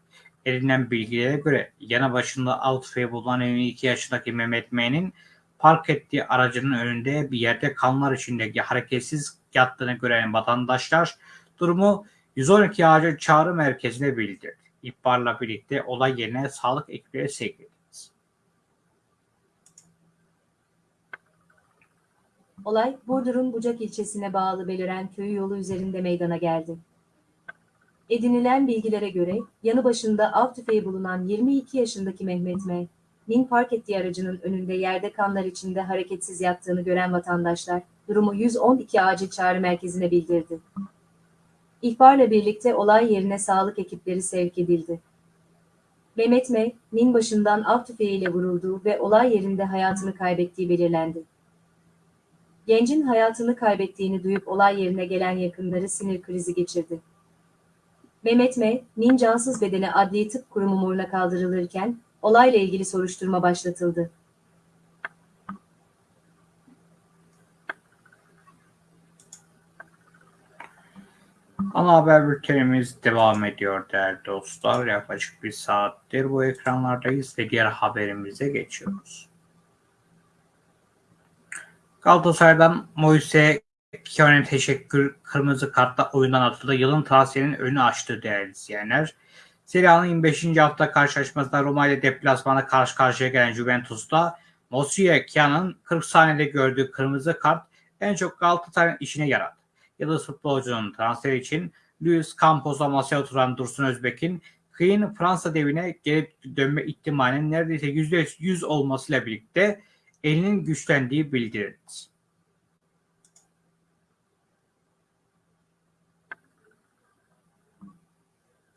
Edinilen bilgilere göre yana başında av tüfeği bulunan 22 yaşındaki Mehmet M'nin park ettiği aracının önünde bir yerde kanlar içindeki hareketsiz yattığını gören vatandaşlar durumu 112 acil çağrı merkezine bildirdi. İhbarla birlikte olay yerine sağlık ekipleri sevk edildi. Olay, Burdur'un Bucak ilçesine bağlı Beliren köyü yolu üzerinde meydana geldi. Edinilen bilgilere göre, yanı başında av tüfeği bulunan 22 yaşındaki Mehmet M. Nin park ettiği aracının önünde yerde kanlar içinde hareketsiz yattığını gören vatandaşlar, durumu 112 acil çağrı merkezine bildirdi. İhbarla birlikte olay yerine sağlık ekipleri sevk edildi. Mehmet M. Nin başından av tüfeğiyle vurulduğu ve olay yerinde hayatını kaybettiği belirlendi. Gencin hayatını kaybettiğini duyup olay yerine gelen yakınları sinir krizi geçirdi. Mehmet M. Nin cansız bedeni adli tıp kurumu moruna kaldırılırken olayla ilgili soruşturma başlatıldı. Ana haber bültenimiz devam ediyor değerli dostlar. Yaklaşık bir saattir bu ekranlardayız ve diğer haberimize geçiyoruz. Galatasaray'dan Moise Keone'ye teşekkür kırmızı kartla oyundan atıldı. Yılın transferinin önünü açtı değerli izleyenler. Serie A'nın 25. hafta karşılaşmasında Roma ile deplasmana karşı karşıya gelen Juventus'ta Moise Keone'nin 40 saniyede gördüğü kırmızı kart en çok Galatasaray'ın işine yaradı. Yıldız futbolcunun transferi için Luis Campos'a masaya oturan Dursun Özbek'in Kıyın Fransa devine gelip dönme ihtimalinin neredeyse %100 olmasıyla birlikte elinin güçlendiği bildirildi.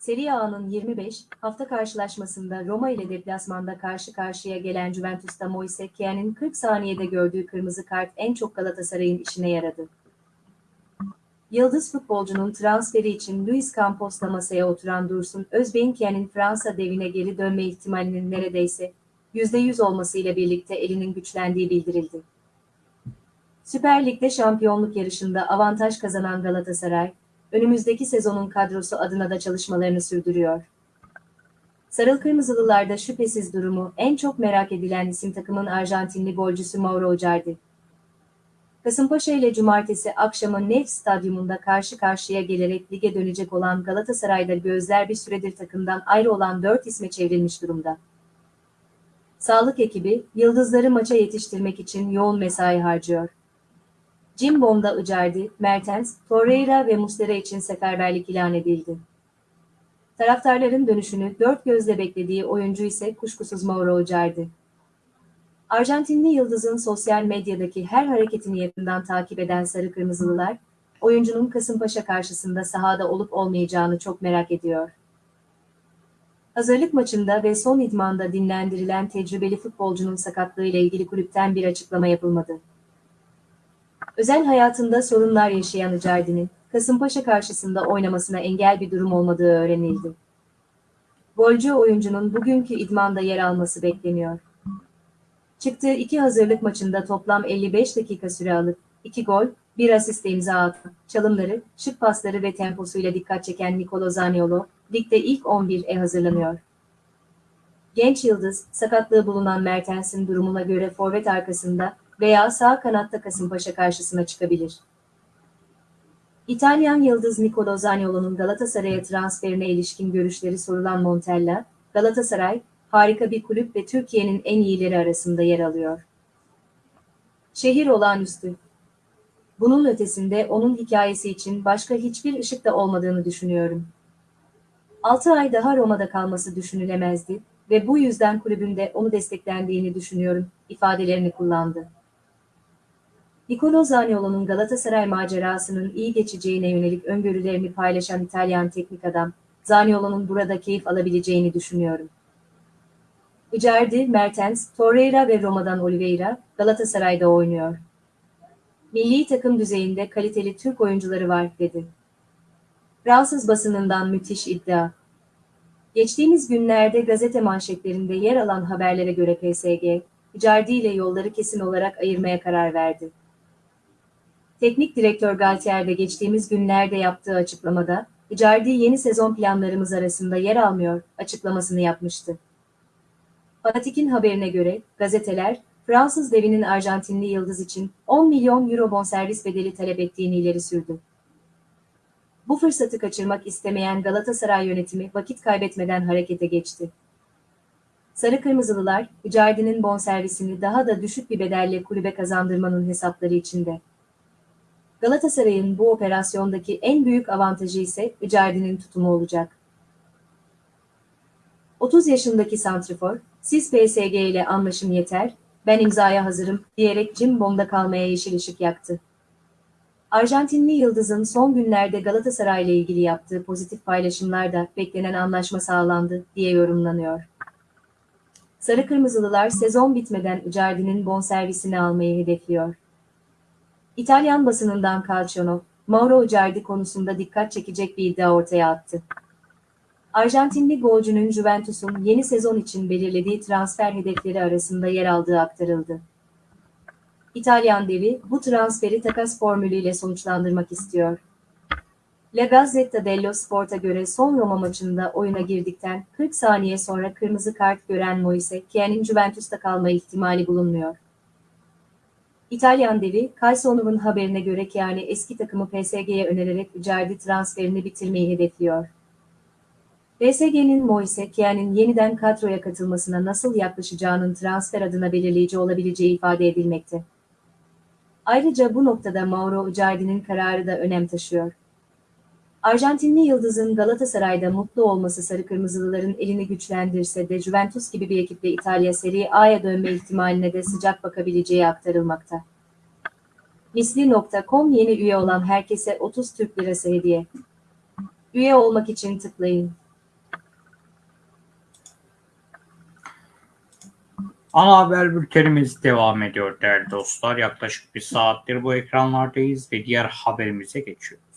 Serie A'nın 25 hafta karşılaşmasında Roma ile deplasmanda karşı karşıya gelen Juventus'ta Moise Kean'in 40 saniyede gördüğü kırmızı kart en çok Galatasaray'ın işine yaradı. Yıldız futbolcunun transferi için Luis Campos'la masaya oturan Dursun Özbek'in Kean'in Fransa devine geri dönme ihtimalinin neredeyse %100 olmasıyla birlikte elinin güçlendiği bildirildi. Süper Lig'de şampiyonluk yarışında avantaj kazanan Galatasaray, önümüzdeki sezonun kadrosu adına da çalışmalarını sürdürüyor. Sarıl Kırmızılılarda şüphesiz durumu en çok merak edilen isim takımın Arjantinli golcüsü Mauro Icardi. Kasımpaşa ile cumartesi akşamı Nef Stadyumunda karşı karşıya gelerek lige dönecek olan Galatasaray'da gözler bir süredir takımdan ayrı olan 4 isme çevrilmiş durumda. Sağlık ekibi, yıldızları maça yetiştirmek için yoğun mesai harcıyor. Cimbom'da Icardi, Mertens, Torreira ve Muslera için seferberlik ilan edildi. Taraftarların dönüşünü dört gözle beklediği oyuncu ise kuşkusuz Mauro Icardi. Arjantinli Yıldız'ın sosyal medyadaki her hareketini yakından takip eden Sarı Kırmızılılar, oyuncunun Kasımpaşa karşısında sahada olup olmayacağını çok merak ediyor. Hazırlık maçında ve son idmanda dinlendirilen tecrübeli futbolcunun sakatlığıyla ilgili kulüpten bir açıklama yapılmadı. Özel hayatında sorunlar yaşayan Icardi'nin Kasımpaşa karşısında oynamasına engel bir durum olmadığı öğrenildi. Golcü oyuncunun bugünkü idmanda yer alması bekleniyor. Çıktığı iki hazırlık maçında toplam 55 dakika süre alıp 2 gol, 1 asist imza atan, çalımları, şık pasları ve temposuyla dikkat çeken Nicolo Zaniolo, ligde ilk 11'e hazırlanıyor. Genç yıldız, sakatlığı bulunan Mertens'in durumuna göre forvet arkasında veya sağ kanatta Kasımpaşa karşısına çıkabilir. İtalyan yıldız Nicolo Zaniolo'nun Galatasaray'a transferine ilişkin görüşleri sorulan Montella, Galatasaray, harika bir kulüp ve Türkiye'nin en iyileri arasında yer alıyor. Şehir olağanüstü. Bunun ötesinde onun hikayesi için başka hiçbir ışık da olmadığını düşünüyorum. 6 ay daha Roma'da kalması düşünülemezdi ve bu yüzden kulübünde onu desteklendiğini düşünüyorum ifadelerini kullandı. Nicolo Zaniolo'nun Galatasaray macerasının iyi geçeceğine yönelik öngörülerini paylaşan İtalyan teknik adam, Zaniolo'nun burada keyif alabileceğini düşünüyorum. Icardi, Mertens, Torreira ve Roma'dan Oliveira, Galatasaray'da oynuyor. Milli takım düzeyinde kaliteli Türk oyuncuları var, dedi. Fransız basınından müthiş iddia. Geçtiğimiz günlerde gazete manşetlerinde yer alan haberlere göre PSG, Icardi ile yolları kesin olarak ayırmaya karar verdi. Teknik direktör Galtier de geçtiğimiz günlerde yaptığı açıklamada, Icardi yeni sezon planlarımız arasında yer almıyor açıklamasını yapmıştı. Fanatik'in haberine göre gazeteler Fransız devinin Arjantinli yıldız için 10 milyon euro bonservis bedeli talep ettiğini ileri sürdü. Bu fırsatı kaçırmak istemeyen Galatasaray yönetimi vakit kaybetmeden harekete geçti. Sarı Kırmızılılar, Icardi'nin bonservisini daha da düşük bir bedelle kulübe kazandırmanın hesapları içinde. Galatasaray'ın bu operasyondaki en büyük avantajı ise Icardi'nin tutumu olacak. 30 yaşındaki santrifor, siz PSG ile anlaşım yeter, ben imzaya hazırım diyerek Cimbom'da kalmaya yeşil ışık yaktı. Arjantinli Yıldız'ın son günlerde Galatasaray ile ilgili yaptığı pozitif paylaşımlarda beklenen anlaşma sağlandı diye yorumlanıyor. Sarı Kırmızılılar sezon bitmeden Icardi'nin bonservisini almayı hedefliyor. İtalyan basınından Calcio, Mauro Icardi konusunda dikkat çekecek bir iddia ortaya attı. Arjantinli golcünün Juventus'un yeni sezon için belirlediği transfer hedefleri arasında yer aldığı aktarıldı. İtalyan devi bu transferi takas formülüyle sonuçlandırmak istiyor. La Gazzetta dello Sport'a göre son Roma maçında oyuna girdikten 40 saniye sonra kırmızı kart gören Moise Kean'in Juventus'ta kalma ihtimali bulunmuyor. İtalyan devi, Calciono'nun haberine göre Keane eski takımı PSG'ye önererek Icardi transferini bitirmeyi hedefliyor. PSG'nin Moise Kean'in yeniden kadroya katılmasına nasıl yaklaşacağının transfer adına belirleyici olabileceği ifade edilmekte. Ayrıca bu noktada Mauro Icardi'nin kararı da önem taşıyor. Arjantinli yıldızın Galatasaray'da mutlu olması sarı kırmızılıların elini güçlendirse de Juventus gibi bir ekiple İtalya Serie A'ya dönme ihtimaline de sıcak bakabileceği aktarılmakta. Misli.com yeni üye olan herkese 30 Türk Lirası hediye. Üye olmak için tıklayın. Ana haber bültenimiz devam ediyor değerli dostlar. Yaklaşık bir saattir bu ekranlardayız ve diğer haberimize geçiyoruz.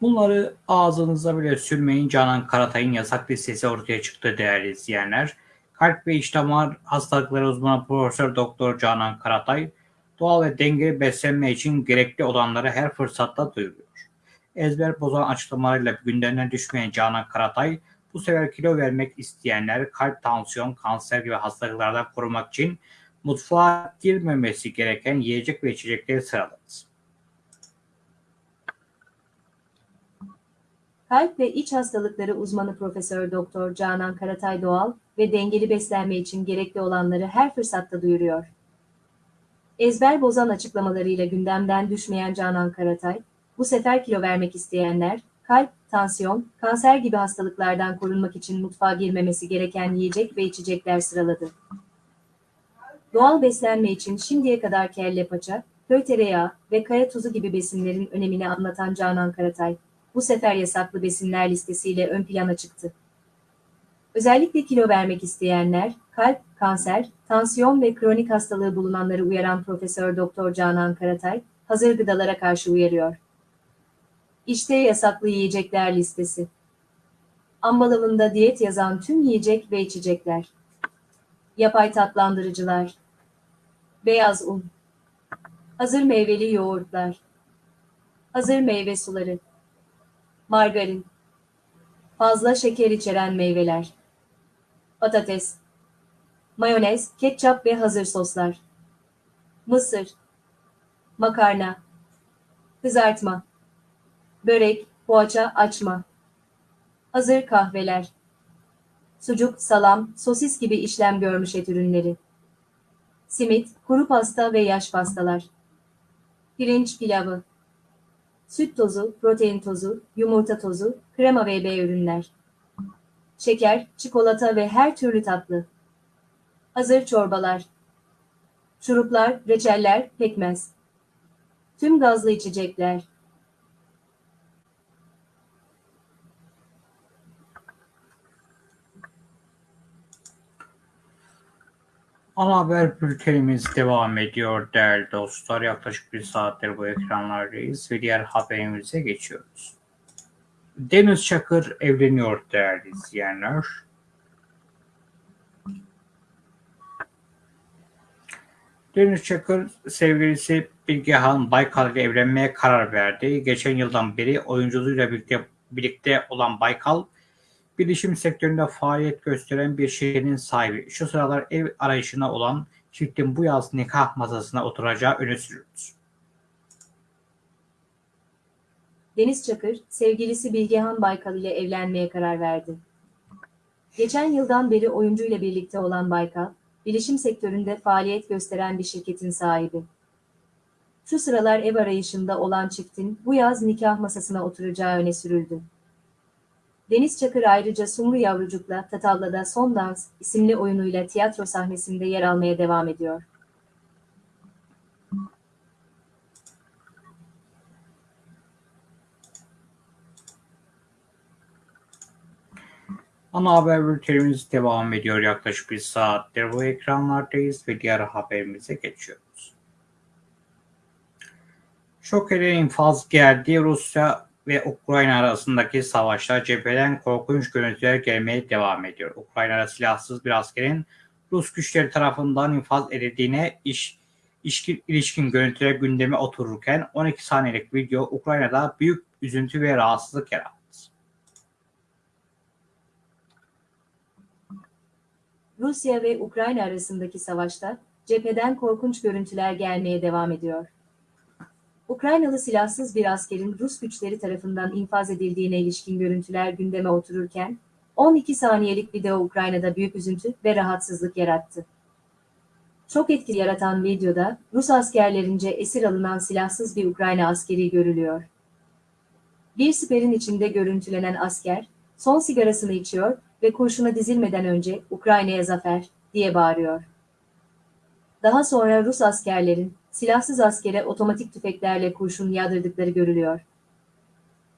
Bunları ağzınıza bile sürmeyin. Canan Karatay'ın yasak listesi ortaya çıktı değerli izleyenler. Kalp ve iç damar hastalıkları uzmanı Profesör Doktor Canan Karatay, doğal ve dengeli beslenme için gerekli olanları her fırsatta duyuruyor. Ezber bozan açıklamalarıyla gündemden düşmeyen Canan Karatay, bu sefer kilo vermek isteyenler kalp, tansiyon, kanser gibi hastalıklardan korumak için mutfağa girmemesi gereken yiyecek ve içecekleri sıraladı. Kalp ve iç hastalıkları uzmanı Profesör Doktor Canan Karatay doğal ve dengeli beslenme için gerekli olanları her fırsatta duyuruyor. Ezber bozan açıklamalarıyla gündemden düşmeyen Canan Karatay, bu sefer kilo vermek isteyenler, kalp, tansiyon, kanser gibi hastalıklardan korunmak için mutfağa girmemesi gereken yiyecek ve içecekler sıraladı. Doğal beslenme için şimdiye kadar kelle paça, köy tereyağı ve kaya tuzu gibi besinlerin önemini anlatan Canan Karatay, bu sefer yasaklı besinler listesiyle ön plana çıktı. Özellikle kilo vermek isteyenler, kalp, kanser, tansiyon ve kronik hastalığı bulunanları uyaran Profesör Doktor Canan Karatay, hazır gıdalara karşı uyarıyor. İşte yasaklı yiyecekler listesi. Ambalajında diyet yazan tüm yiyecek ve içecekler. Yapay tatlandırıcılar. Beyaz un. Hazır meyveli yoğurtlar. Hazır meyve suları. Margarin. Fazla şeker içeren meyveler. Patates. Mayonez, ketçap ve hazır soslar. Mısır. Makarna. Kızartma. Börek, poğaça, açma. Hazır kahveler. Sucuk, salam, sosis gibi işlem görmüş et ürünleri. Simit, kuru pasta ve yaş pastalar. Pirinç pilavı. Süt tozu, protein tozu, yumurta tozu, krema ve B ürünler. Şeker, çikolata ve her türlü tatlı. Hazır çorbalar. Şuruplar, reçeller, pekmez. Tüm gazlı içecekler. Ana haber bültenimiz devam ediyor değerli dostlar. Yaklaşık bir saattir bu ekranlardayız ve diğer haberimize geçiyoruz. Deniz Çakır evleniyor değerli izleyenler. Deniz Çakır sevgilisi Bilgehan Baykal ile evlenmeye karar verdi. Geçen yıldan beri oyunculuğuyla birlikte, birlikte olan Baykal, bilişim sektöründe faaliyet gösteren bir şirketin sahibi. Şu sıralar ev arayışına olan çiftin bu yaz nikah masasına oturacağı öne sürüldü. Deniz Çakır, sevgilisi Bilgehan Baykal ile evlenmeye karar verdi. Geçen yıldan beri oyuncuyla birlikte olan Baykal, bilişim sektöründe faaliyet gösteren bir şirketin sahibi. Şu sıralar ev arayışında olan çiftin bu yaz nikah masasına oturacağı öne sürüldü. Deniz Çakır ayrıca Sumru Yavrucuk'la Tatavla'da Son Dans isimli oyunuyla tiyatro sahnesinde yer almaya devam ediyor. Ana haber bültenimiz devam ediyor. Yaklaşık bir saattir bu ekranlardayız ve diğer haberimize geçiyoruz. Şok eden infaz geldi. Rusya ve Ukrayna arasındaki savaşta cepheden korkunç görüntüler gelmeye devam ediyor. Ukrayna'da silahsız bir askerin Rus güçleri tarafından infaz edildiğine iş, işkin, ilişkin görüntüler gündeme otururken 12 saniyelik video Ukrayna'da büyük üzüntü ve rahatsızlık yarattı. Rusya ve Ukrayna arasındaki savaşta cepheden korkunç görüntüler gelmeye devam ediyor. Ukraynalı silahsız bir askerin Rus güçleri tarafından infaz edildiğine ilişkin görüntüler gündeme otururken, 12 saniyelik video Ukrayna'da büyük üzüntü ve rahatsızlık yarattı. Çok etkili yaratan videoda Rus askerlerince esir alınan silahsız bir Ukrayna askeri görülüyor. Bir siperin içinde görüntülenen asker, son sigarasını içiyor ve kurşuna dizilmeden önce Ukrayna'ya zafer diye bağırıyor. Daha sonra Rus askerlerin silahsız askere otomatik tüfeklerle kurşun yağdırdıkları görülüyor.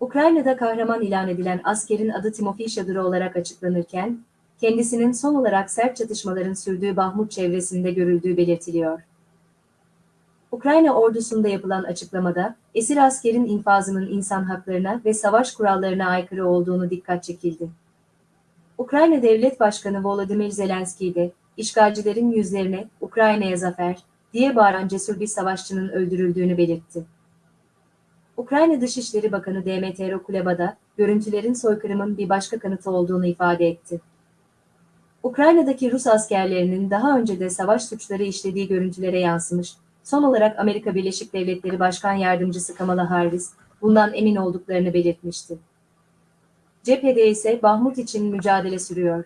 Ukrayna'da kahraman ilan edilen askerin adı Timofey Şadırı olarak açıklanırken, kendisinin son olarak sert çatışmaların sürdüğü Bahmut çevresinde görüldüğü belirtiliyor. Ukrayna ordusunda yapılan açıklamada, esir askerin infazının insan haklarına ve savaş kurallarına aykırı olduğunu dikkat çekildi. Ukrayna Devlet Başkanı Volodymyr Zelenski de, işgalcilerin yüzlerine Ukrayna'ya zafer diye bağıran cesur bir savaşçının öldürüldüğünü belirtti. Ukrayna Dışişleri Bakanı Demetro Kuleba görüntülerin soykırımın bir başka kanıtı olduğunu ifade etti. Ukrayna'daki Rus askerlerinin daha önce de savaş suçları işlediği görüntülere yansımış, son olarak Amerika Birleşik Devletleri Başkan Yardımcısı Kamala Harris bundan emin olduklarını belirtmişti. Cephede ise Bahmut için mücadele sürüyor.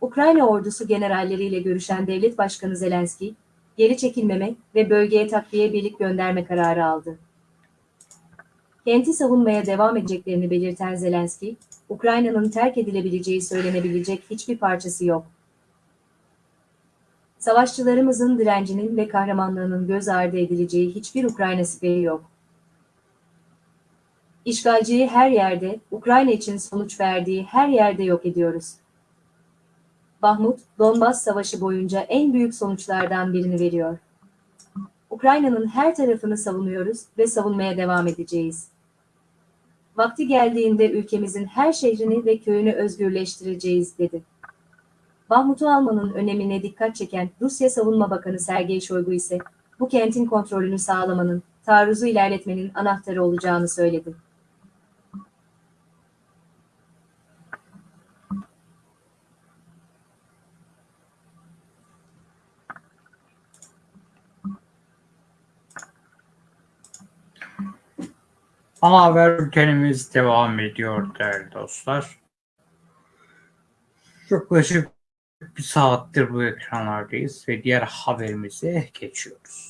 Ukrayna ordusu generalleriyle görüşen Devlet Başkanı Zelenski, geri çekilmeme ve bölgeye takviye birlik gönderme kararı aldı. Kenti savunmaya devam edeceklerini belirten Zelenski, Ukrayna'nın terk edilebileceği söylenebilecek hiçbir parçası yok. Savaşçılarımızın direncinin ve kahramanlığının göz ardı edileceği hiçbir Ukrayna siperi yok. İşgalciyi her yerde, Ukrayna için sonuç verdiği her yerde yok ediyoruz. Bahmut, Donbas Savaşı boyunca en büyük sonuçlardan birini veriyor. Ukrayna'nın her tarafını savunuyoruz ve savunmaya devam edeceğiz. Vakti geldiğinde ülkemizin her şehrini ve köyünü özgürleştireceğiz, dedi. Bahmut'u almanın önemine dikkat çeken Rusya Savunma Bakanı Sergey Shoigu ise bu kentin kontrolünü sağlamanın, taarruzu ilerletmenin anahtarı olacağını söyledi. Ana haber bültenimiz devam ediyor değerli dostlar. Yaklaşık bir saattir bu ekranlardayız ve diğer haberimize geçiyoruz.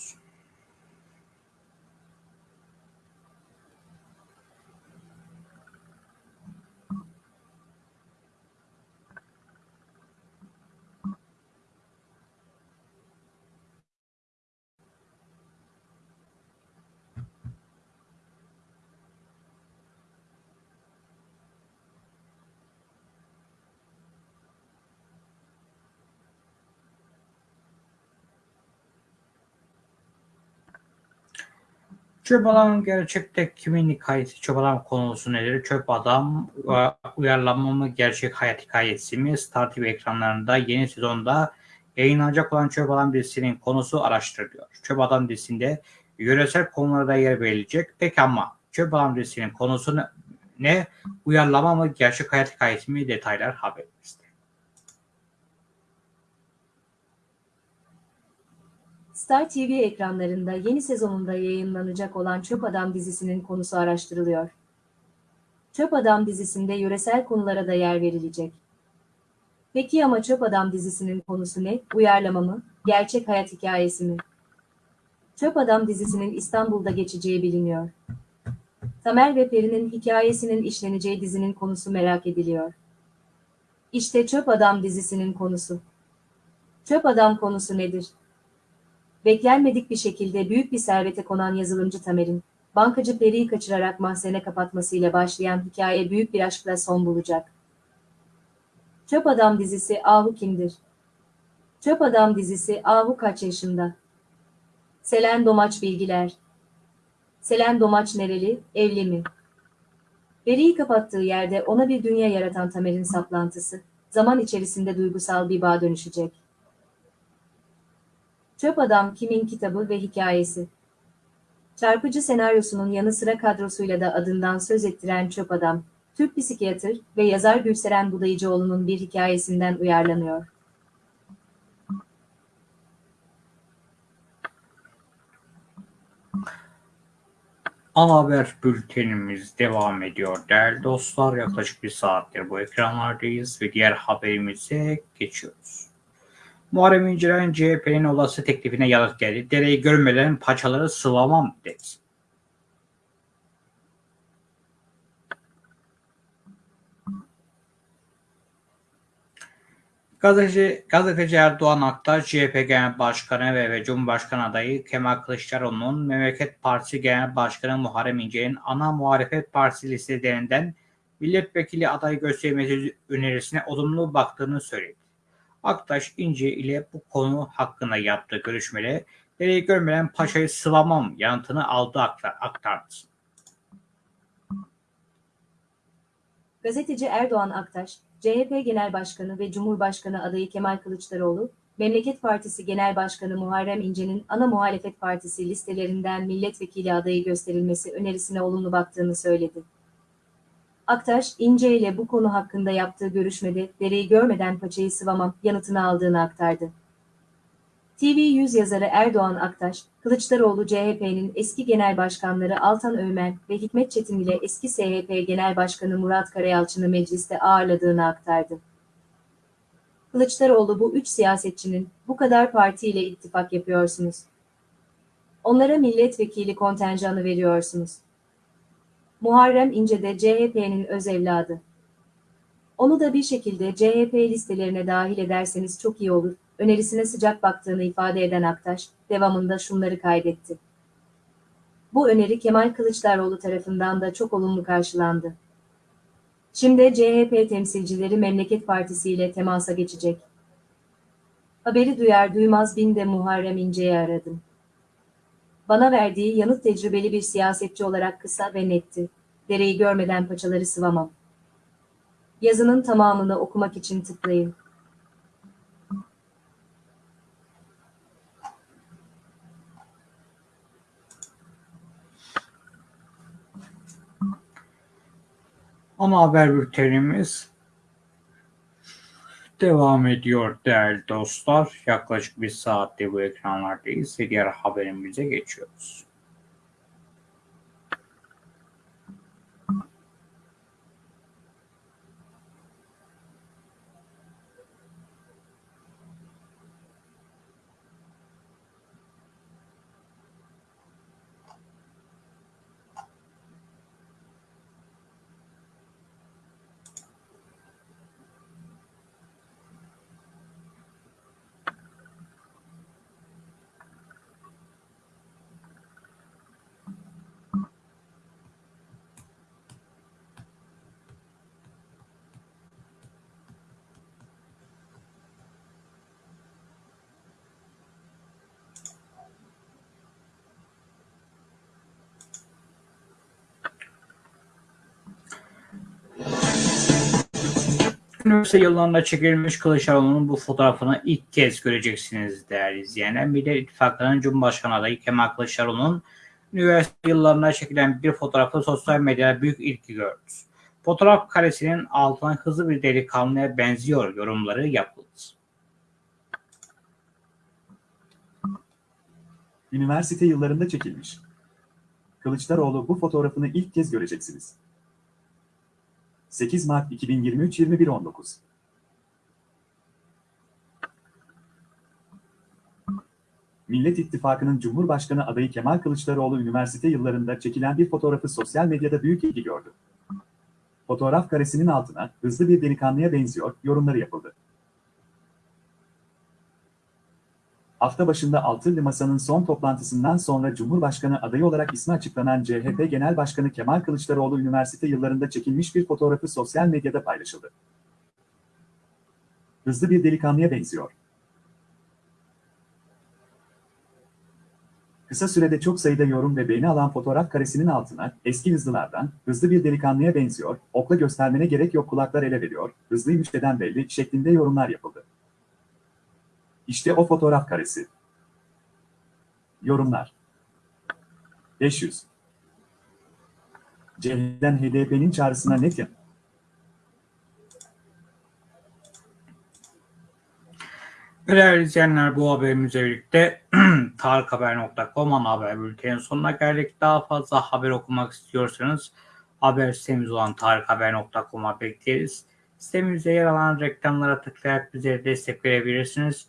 Çöp adam gerçekte kimin hikayesi? Çöp adam konusu nedir? Çöp adam e, uyarlama mı? Gerçek hayat hikayesi mi? Star TV ekranlarında yeni sezonda yayınlanacak olan Çöp Adam dizisinin konusu araştırılıyor. Çöp Adam dizisinde yöresel konularda yer verilecek. Peki ama Çöp Adam dizisinin konusu ne? Uyarlama mı? Gerçek hayat hikayesi mi? Detaylar haberimizde. Star TV ekranlarında yeni sezonunda yayınlanacak olan Çöp Adam dizisinin konusu araştırılıyor. Çöp Adam dizisinde yöresel konulara da yer verilecek. Peki ama Çöp Adam dizisinin konusu ne? Uyarlama mı? Gerçek hayat hikayesi mi? Çöp Adam dizisinin İstanbul'da geçeceği biliniyor. Tamer ve Peri'nin hikayesinin işleneceği dizinin konusu merak ediliyor. İşte Çöp Adam dizisinin konusu. Çöp Adam konusu nedir? Beklenmedik bir şekilde büyük bir servete konan yazılımcı Tamer'in, bankacı Peri'yi kaçırarak mahzene kapatmasıyla başlayan hikaye büyük bir aşkla son bulacak. Çöp Adam dizisi Ahu kimdir? Çöp Adam dizisi Ahu kaç yaşında? Selen Domaç bilgiler. Selen Domaç nereli, evli mi? Peri'yi kapattığı yerde ona bir dünya yaratan Tamer'in saplantısı, zaman içerisinde duygusal bir bağ dönüşecek. Çöp Adam kimin kitabı ve hikayesi? Çarpıcı senaryosunun yanı sıra kadrosuyla da adından söz ettiren Çöp Adam, Türk psikiyatır ve yazar Gülseren Budayıcıoğlu'nun bir hikayesinden uyarlanıyor. Ana haber bültenimiz devam ediyor değerli dostlar. Yaklaşık bir saattir bu ekranlardayız ve diğer haberimize geçiyoruz. Muharrem İnce'nin CHP'nin olası teklifine yanıt geldi. Dereyi görmeden paçaları sıvamam dedi. Gazeteci, gazeteci Erdoğan Aktaş, CHP Genel Başkanı ve, ve Cumhurbaşkanı adayı Kemal Kılıçdaroğlu'nun Memleket Partisi Genel Başkanı Muharrem İnce'nin ana muhalefet partisi listelerinden milletvekili adayı gösterilmesi önerisine olumlu baktığını söyledi. Aktaş İnce ile bu konu hakkında yaptığı görüşmede dereyi görmeden paşayı sıvamam yanıtını aldı aktardı. Gazeteci Erdoğan Aktaş, CHP Genel Başkanı ve Cumhurbaşkanı adayı Kemal Kılıçdaroğlu, Memleket Partisi Genel Başkanı Muharrem İnce'nin ana muhalefet partisi listelerinden milletvekili adayı gösterilmesi önerisine olumlu baktığını söyledi. Aktaş, İnce ile bu konu hakkında yaptığı görüşmede dereyi görmeden paçayı sıvamam yanıtını aldığını aktardı. TV100 yazarı Erdoğan Aktaş, Kılıçdaroğlu CHP'nin eski genel başkanları Altan Öğmen ve Hikmet Çetin ile eski SHP Genel Başkanı Murat Karayalçın'ı mecliste ağırladığını aktardı. Kılıçdaroğlu bu üç siyasetçinin bu kadar partiyle ittifak yapıyorsunuz. Onlara milletvekili kontenjanı veriyorsunuz. Muharrem İnce de CHP'nin öz evladı. Onu da bir şekilde CHP listelerine dahil ederseniz çok iyi olur. Önerisine sıcak baktığını ifade eden Aktaş, devamında şunları kaydetti. Bu öneri Kemal Kılıçdaroğlu tarafından da çok olumlu karşılandı. Şimdi CHP temsilcileri Memleket Partisi ile temasa geçecek. Haberi duyar duymaz bin de Muharrem İnce'yi aradım. Bana verdiği yanıt tecrübeli bir siyasetçi olarak kısa ve netti. Dereyi görmeden paçaları sıvamam. Yazının tamamını okumak için tıklayın. Ana haber bültenimiz devam ediyor değerli dostlar. Yaklaşık bir saatte bu ekranlardayız diğer haberimize geçiyoruz. Üniversite yıllarında çekilmiş Kılıçdaroğlu'nun bu fotoğrafını ilk kez göreceksiniz değerli izleyenler. Millet İttifakı'nın Cumhurbaşkanı adayı Kemal Kılıçdaroğlu'nun üniversite yıllarında çekilen bir fotoğrafı sosyal medyada büyük ilgi gördü. Fotoğraf karesinin altına hızlı bir delikanlıya benziyor yorumları yapıldı. Üniversite yıllarında çekilmiş. Kılıçdaroğlu bu fotoğrafını ilk kez göreceksiniz. 8 Mart 2023 21.19 Millet İttifakı'nın Cumhurbaşkanı adayı Kemal Kılıçdaroğlu üniversite yıllarında çekilen bir fotoğrafı sosyal medyada büyük ilgi gördü. Fotoğraf karesinin altına hızlı bir delikanlıya benziyor yorumları yapıldı. Hafta başında Altılı Masa'nın son toplantısından sonra Cumhurbaşkanı adayı olarak ismi açıklanan CHP Genel Başkanı Kemal Kılıçdaroğlu üniversite yıllarında çekilmiş bir fotoğrafı sosyal medyada paylaşıldı. Hızlı bir delikanlıya benziyor. Kısa sürede çok sayıda yorum ve beğeni alan fotoğraf karesinin altına eski hızlılardan hızlı bir delikanlıya benziyor, okla göstermene gerek yok kulaklar ele veriyor, hızlıymış neden belli şeklinde yorumlar yapıldı. İşte o fotoğraf karesi. Yorumlar. 500. CHP'den HDP'nin çağrısına net yanıt. Değerli izleyenler bu haberimizle birlikte tarikhaber.com ana haber bültenin sonuna geldik. Daha fazla haber okumak istiyorsanız haber sitemiz olan tarikhaber.com'a bekleriz. Sitemizde yer alan reklamlara tıklayarak bize destek verebilirsiniz.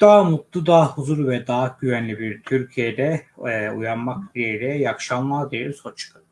Daha mutlu, daha huzurlu ve daha güvenli bir Türkiye'de e, uyanmak dileğiyle iyi akşamlar dileriz. Hoşçakalın.